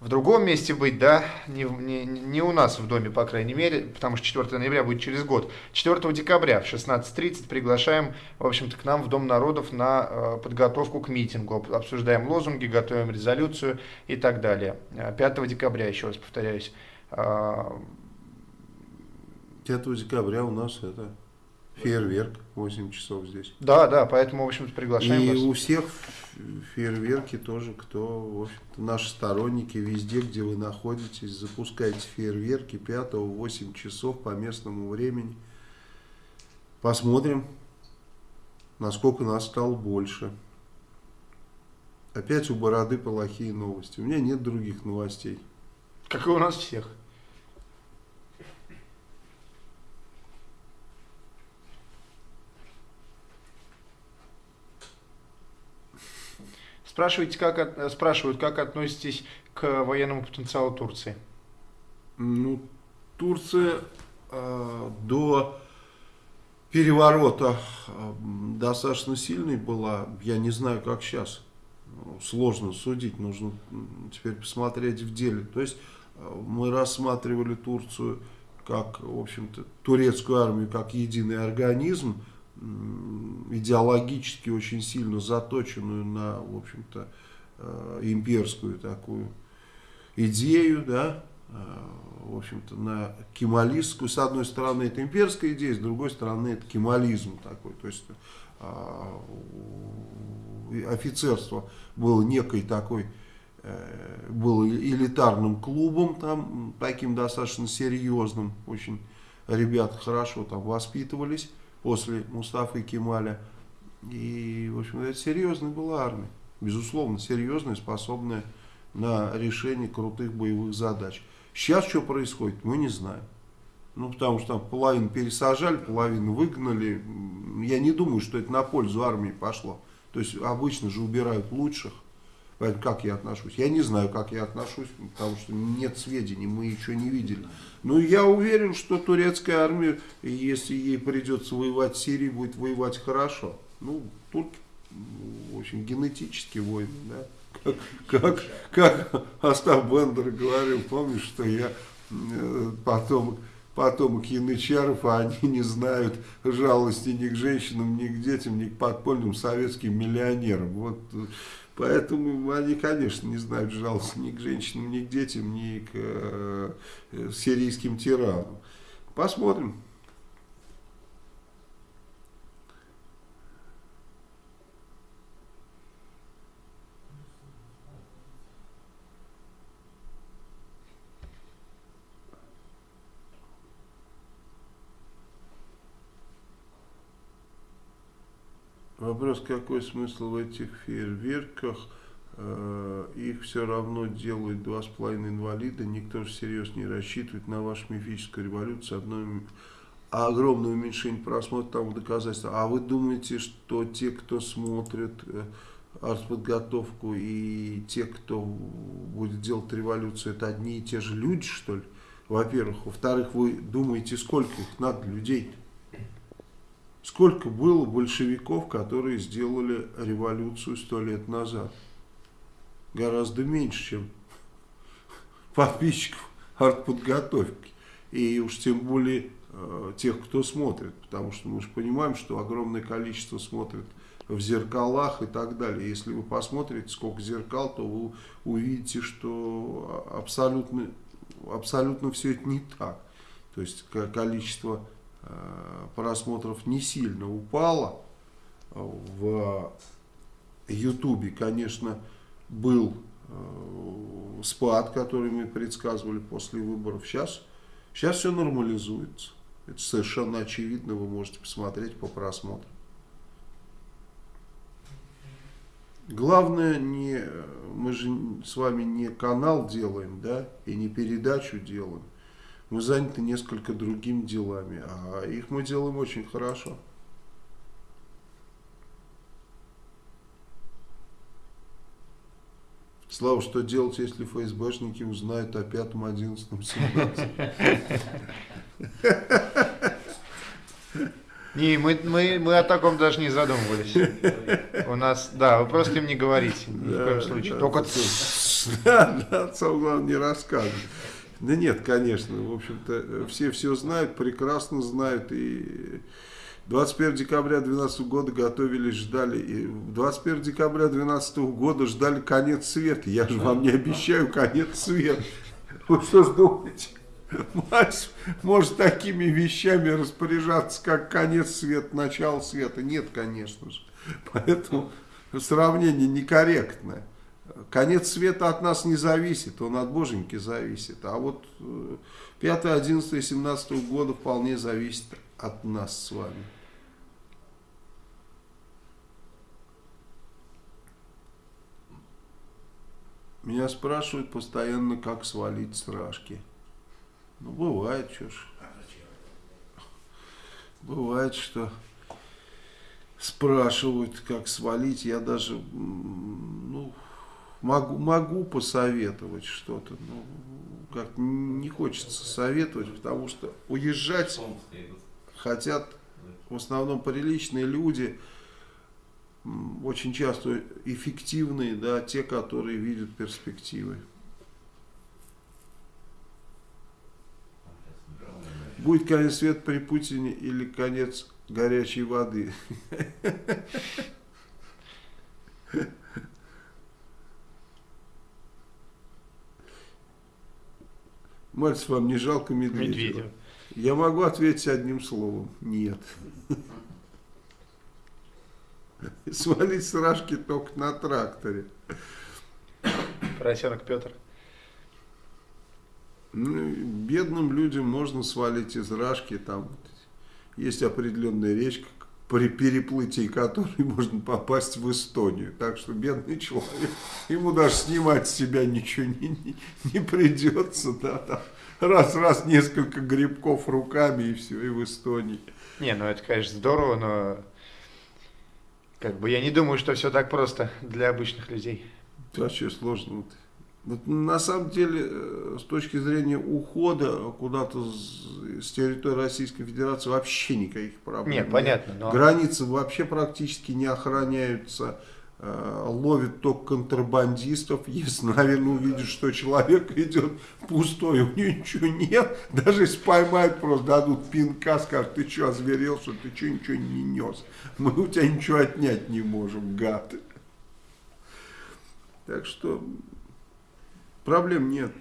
в другом месте быть, да, не, не, не у нас в доме, по крайней мере, потому что 4 ноября будет через год. 4 декабря в 16.30 приглашаем, в общем-то, к нам в Дом народов на э, подготовку к митингу. Об- Обсуждаем лозунги, готовим резолюцию и так далее. Э, 5 декабря, еще раз повторяюсь, э, 5 декабря у нас это фейерверк, 8 часов здесь. да, да, поэтому, в общем-то, приглашаем И вас. у всех фейерверки тоже, кто, в общем-то, наши сторонники, везде, где вы находитесь, запускайте фейерверки 5 в 8 часов по местному времени. Посмотрим, насколько нас стало больше. Опять у Бороды плохие новости. У меня нет других новостей. Как и у нас всех. Спрашиваете, как от- э, спрашивают, как относитесь к военному потенциалу Турции? Ну, Турция э, до переворота э, достаточно сильной была. Я не знаю, как сейчас. Ну, Сложно судить, нужно теперь посмотреть в деле. То есть э, мы рассматривали Турцию как, в общем-то, турецкую армию как единый организм, идеологически очень сильно заточенную на, в общем-то, э, имперскую такую идею, да, э, в общем-то, на кемалистскую. С одной стороны, это имперская идея, с другой стороны, это кемализм такой. То есть э, офицерство было некой такой, было элитарным клубом, там, таким достаточно серьезным, очень ребята хорошо там воспитывались после Мустафы Кемаля. И, в общем, это серьезная была армия. Безусловно, серьезная, способная на решение крутых боевых задач. Сейчас что происходит, мы не знаем. Ну, потому что там половину пересажали, половину выгнали. Я не думаю, что это на пользу армии пошло. То есть обычно же убирают лучших. Поэтому как я отношусь? Я не знаю, как я отношусь, потому что нет сведений, мы еще не видели. Но я уверен, что турецкая армия, если ей придется воевать в Сирии, будет воевать хорошо. Ну, турки, в общем, генетически воины, да. Как, как, как Остап Бендер говорил, помнишь, что я э, потом потомок янычаров, а они не знают жалости ни к женщинам, ни к детям, ни к подпольным советским миллионерам. Вот, э, поэтому они, конечно, не знают жалости ни к женщинам, ни к детям, ни к э, э, сирийским тиранам. Посмотрим. Вопрос, какой смысл в этих фейерверках? Э, Их все равно делают два с половиной инвалида. Никто же всерьез не рассчитывает на вашу мифическую революцию. Одно м- огромное уменьшение просмотра тому доказательства. А вы думаете, что те, кто смотрит э, артподготовку и те, кто будет делать революцию, это одни и те же люди, что ли? во-первых. Во-вторых, вы думаете, сколько их надо людей? Сколько было большевиков, которые сделали революцию сто лет назад? Гораздо меньше, чем подписчиков артподготовки. И уж тем более э, тех, кто смотрит. Потому что мы же понимаем, что огромное количество смотрит в зеркалах и так далее. Если вы посмотрите, сколько зеркал, то вы увидите, что абсолютно, абсолютно все это не так. То есть количество просмотров не сильно упало. В Ютубе, конечно, был э, спад, который мы предсказывали после выборов. Сейчас, сейчас все нормализуется. Это совершенно очевидно, вы можете посмотреть по просмотрам. Главное, не, мы же с вами не канал делаем, да, и не передачу делаем. Мы заняты несколько другими делами, а их мы делаем очень хорошо. Слава, что делать, если ФСБшники узнают о пятом, одиннадцатом, семнадцатом? Не, мы, мы, мы о таком даже не задумывались. У нас, да, вы просто им не говорите, ни в коем случае. Только ты. Да, да, главное не рассказывать. Да нет, конечно, в общем-то, все все знают, прекрасно знают. И 21 декабря 2012 года готовились, ждали. И 21 декабря 2012 года ждали конец света. Я же вам не обещаю конец света. Вы что ж думаете? Мать может такими вещами распоряжаться, как конец света, начало света. Нет, конечно же. Поэтому сравнение некорректное. Конец света от нас не зависит, он от боженьки зависит. А вот 5, 11, 17 года вполне зависит от нас с вами. Меня спрашивают постоянно, как свалить с рашки. Ну, бывает, что ж. Бывает, что спрашивают, как свалить. Я даже ну, могу, могу посоветовать что-то. Но как не хочется советовать, потому что уезжать хотят в основном приличные люди, очень часто эффективные, да, те, которые видят перспективы. Будет конец света при Путине или конец горячей воды? Мальцев, вам не жалко Медведева? Медведева. Я могу ответить одним словом. Нет. Свалить с рашки только на тракторе. Поросенок Петр. Ну, бедным людям можно свалить из рашки, там есть определенная речка, при переплытии которой можно попасть в Эстонию. Так что бедный человек, ему даже снимать с себя ничего не, не, не придется. Да, там раз-раз несколько грибков руками и все, и в Эстонии. Не, ну это, конечно, здорово, но как бы я не думаю, что все так просто для обычных людей. Вообще сложно. Вот на самом деле, э, с точки зрения ухода куда-то с, территории Российской Федерации вообще никаких проблем. Нет, понятно. Но... Границы вообще практически не охраняются. Э, ловят только контрабандистов. Если, наверное, увидят, что человек идет пустой, у него ничего нет, даже если поймают, просто дадут пинка, скажут, ты что, озверел, что ты что, ничего не нес. Мы у тебя ничего отнять не можем, гад. Так что Проблем нет.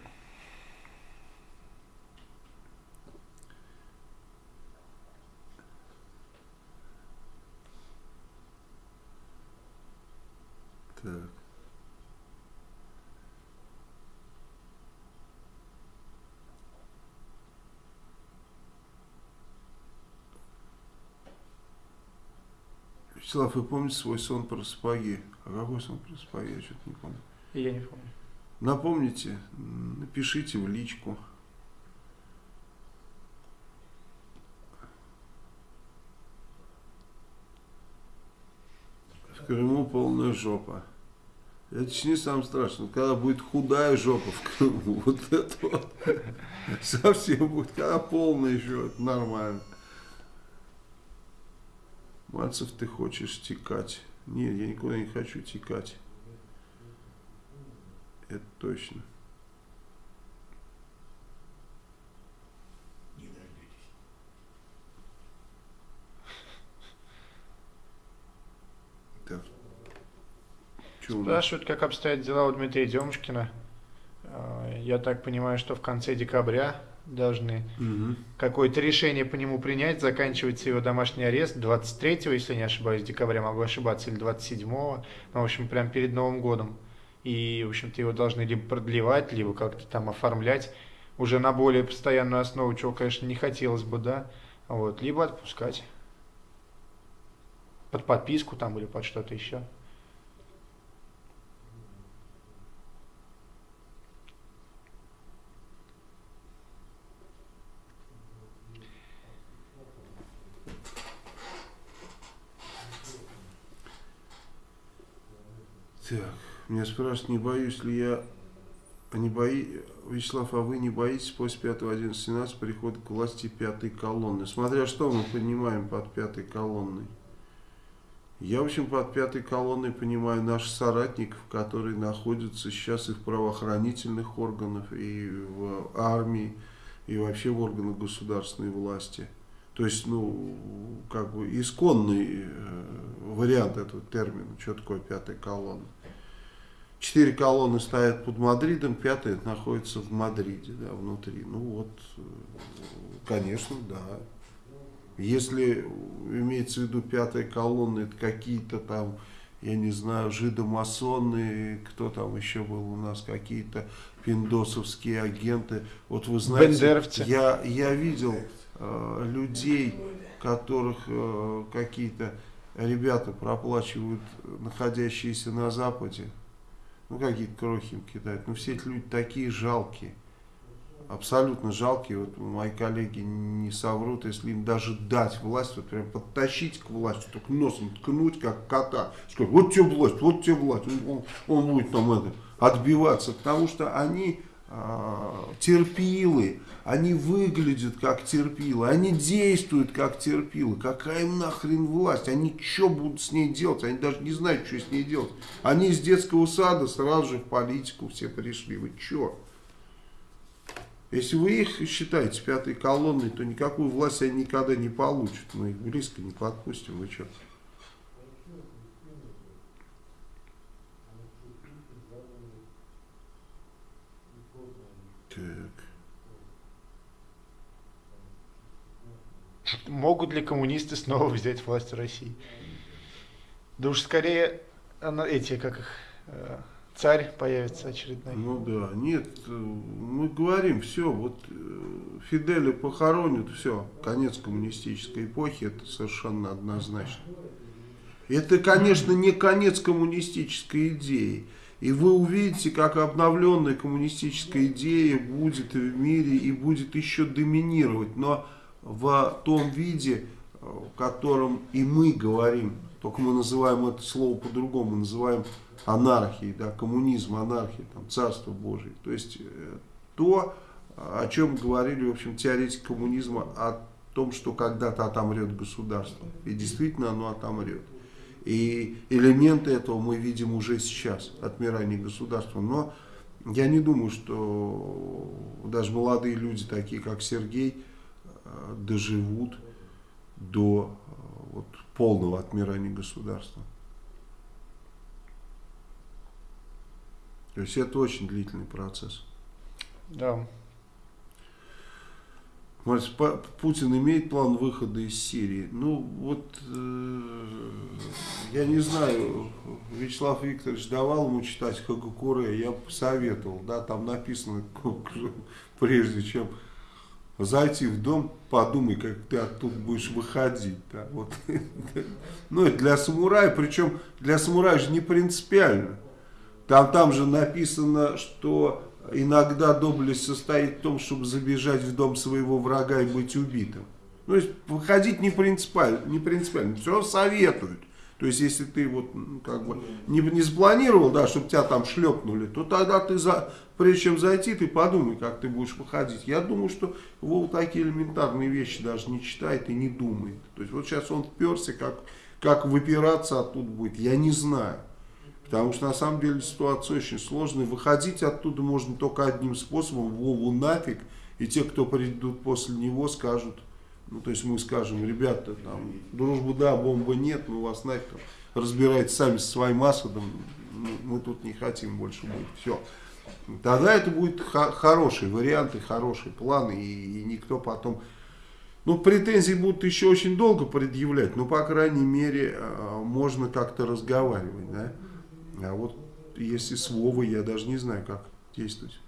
Так. Вячеслав, вы помните свой сон про сапоги? А какой сон про сапоги? Я что-то не помню. Я не помню. Напомните, напишите в личку. В Крыму полная жопа. Это ж не самое страшное. Когда будет худая жопа в Крыму, вот это вот совсем будет. Когда полная еще, нормально. Мальцев, ты хочешь текать. Нет, я никуда не хочу текать. Это точно. Не дождетесь. У нас? Спрашивают, как обстоят дела у Дмитрия Демушкина. Э, Я так понимаю, что в конце декабря должны Мгм. какое-то решение по нему принять. Заканчивается его домашний арест 23, если не ошибаюсь, декабря, могу ошибаться, или 27. Ну, в общем, прям перед Новым годом. И, в общем-то, его должны либо продлевать, либо как-то там оформлять уже на более постоянную основу, чего, конечно, не хотелось бы, да. Вот, либо отпускать. Под подписку там или под что-то еще. Так, меня спрашивают, не боюсь ли я, а не бои, Вячеслав, а вы не боитесь после 5.11.17 прихода к власти пятой колонны? Смотря что мы понимаем под пятой колонной. Я, в общем, под пятой колонной понимаю наших соратников, которые находятся сейчас и в правоохранительных органах, и в армии, и вообще в органах государственной власти. То есть, ну, как бы исконный э, вариант этого термина, что такое пятая колонна. Четыре колонны стоят под Мадридом, пятая находится в Мадриде, да, внутри. Ну вот, э, конечно, да. Если имеется в виду пятая колонна, это какие-то там, я не знаю, жидомасоны, кто там еще был у нас, какие-то пиндосовские агенты. Вот вы знаете, Бендеровцы. я, я видел э, людей, которых э, какие-то ребята проплачивают, находящиеся на Западе. Ну, какие-то крохи им кидают. Ну, все эти люди такие жалкие. Абсолютно жалкие. Вот мои коллеги не соврут, если им даже дать власть, вот прям подтащить к власти, только носом ткнуть, как кота. Сказать, вот тебе власть, вот тебе власть. Он, он будет там это, отбиваться. Потому что они терпилы, они выглядят как терпилы, они действуют как терпилы. Какая им нахрен власть? Они что будут с ней делать? Они даже не знают, что с ней делать. Они из детского сада сразу же в политику все пришли. Вы что? Если вы их считаете пятой колонной, то никакую власть они никогда не получат. Мы их близко не подпустим. Вы что? Так. Могут ли коммунисты снова взять власть в России? Да уж скорее она, эти, как их, э, царь появится очередной. Ну да, нет, мы говорим, все, вот э, Фиделя похоронят, все, конец коммунистической эпохи, это совершенно однозначно. Это, конечно, не конец коммунистической идеи. И вы увидите, как обновленная коммунистическая идея будет в мире и будет еще доминировать. Но в том виде, э, в котором и мы говорим, только мы называем это слово по-другому, называем анархией, да, коммунизм, анархия, там, царство Божие. То есть э, то, о чем говорили, в общем, теоретики коммунизма, о том, что когда-то отомрет государство. И действительно оно отомрет. И элементы этого мы видим уже сейчас, отмирание государства. Но я не думаю, что даже молодые люди, такие как Сергей, э, доживут до э, вот, полного отмирания государства. То есть это очень длительный процесс. Да. Путин имеет план выхода из Сирии? Ну, вот, э, я не знаю, Вячеслав Викторович давал ему читать Хагакуре, я посоветовал, да, там написано, прежде чем зайти в дом, подумай, как ты оттуда будешь выходить, да, вот. Ну, это для самурая, причем для самурая же не принципиально. Там, там же написано, что иногда доблесть состоит в том, чтобы забежать в дом своего врага и быть убитым. То есть выходить не принципиально, не принципиально. Все советуют. То есть, если ты вот ну, как бы не, не спланировал, да, чтобы тебя там шлепнули, то тогда ты, за, прежде чем зайти, ты подумай, как ты будешь выходить. Я думаю, что Вова такие элементарные вещи даже не читает и не думает. То есть, вот сейчас он вперся, как, как выпираться оттуда будет, я не знаю. Потому что на самом деле ситуация очень сложная. Выходить оттуда можно только одним способом, Вову нафиг. И те, кто придут после него, скажут, ну, то есть мы скажем, ребята, там, дружбы да, бомбы нет, мы вас нафиг там, разбирайтесь сами со своим Асадом, мы, мы тут не хотим больше быть, все. Тогда это будет хо хороший вариант и хороший план, и, и никто потом... Ну, претензии будут еще очень долго предъявлять, но, по крайней мере, э, можно как-то разговаривать, да. А вот если с Вовой, я даже не знаю, как действовать.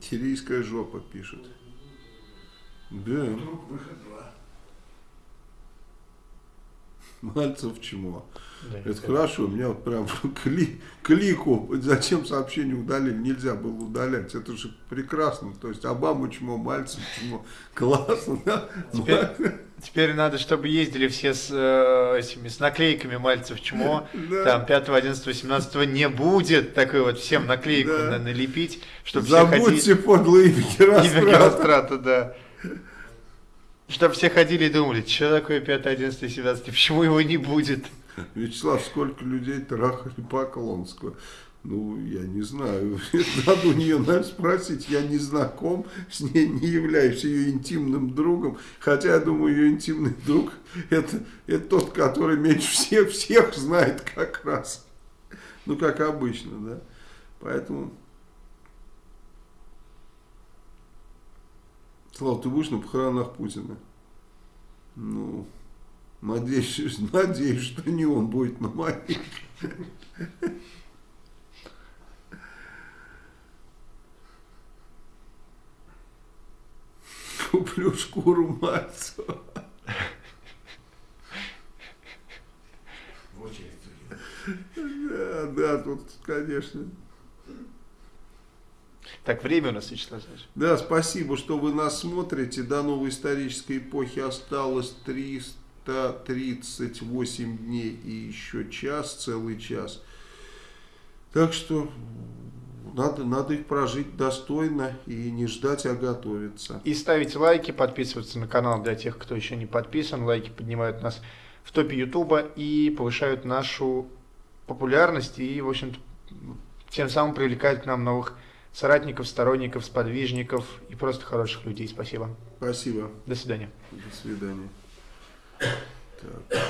Сирийская жопа пишет. Да. Вдруг выход два. Мальцев чмо. Да, Это хорошо, у меня вот прям кли, клику, зачем сообщение удалили, нельзя было удалять, это же прекрасно, то есть Обама чмо, Мальцев чмо, классно, да? Теперь, теперь надо, чтобы ездили все с э, этими с наклейками Мальцев чмо. Да. Там 5, 11, 18 не будет такой вот всем наклейку Да. на- налепить, чтобы все ходили. Забудьте подлые имя Имя Герострата. Герострата, да. Чтобы все ходили и думали, что такое 5, 11, 17, почему его не будет? Вячеслав, сколько людей трахали Поклонского? Ну, я не знаю. Надо у нее наверное, спросить. Я не знаком с ней, не являюсь ее интимным другом. Хотя, я думаю, ее интимный друг это, это тот, который меньше всех, всех знает как раз. Ну, как обычно, да. Поэтому... Слава, ты будешь на похоронах Путина? Ну, надеюсь, надеюсь, что не он будет на моих. Куплю шкуру Мальцева. В очередь. стоит. Да, да, тут, конечно. Так, время у нас, Вячеслав Александрович. Да, спасибо, что вы нас смотрите. До новой исторической эпохи осталось 338 дней и еще час, целый час. Так что надо, надо их прожить достойно и не ждать, а готовиться. И ставить лайки, подписываться на канал для тех, кто еще не подписан. Лайки поднимают нас в топе Ютуба и повышают нашу популярность и, в общем-то, тем самым привлекают к нам новых соратников, сторонников, сподвижников и просто хороших людей. Спасибо. Спасибо. До свидания. До свидания. Так.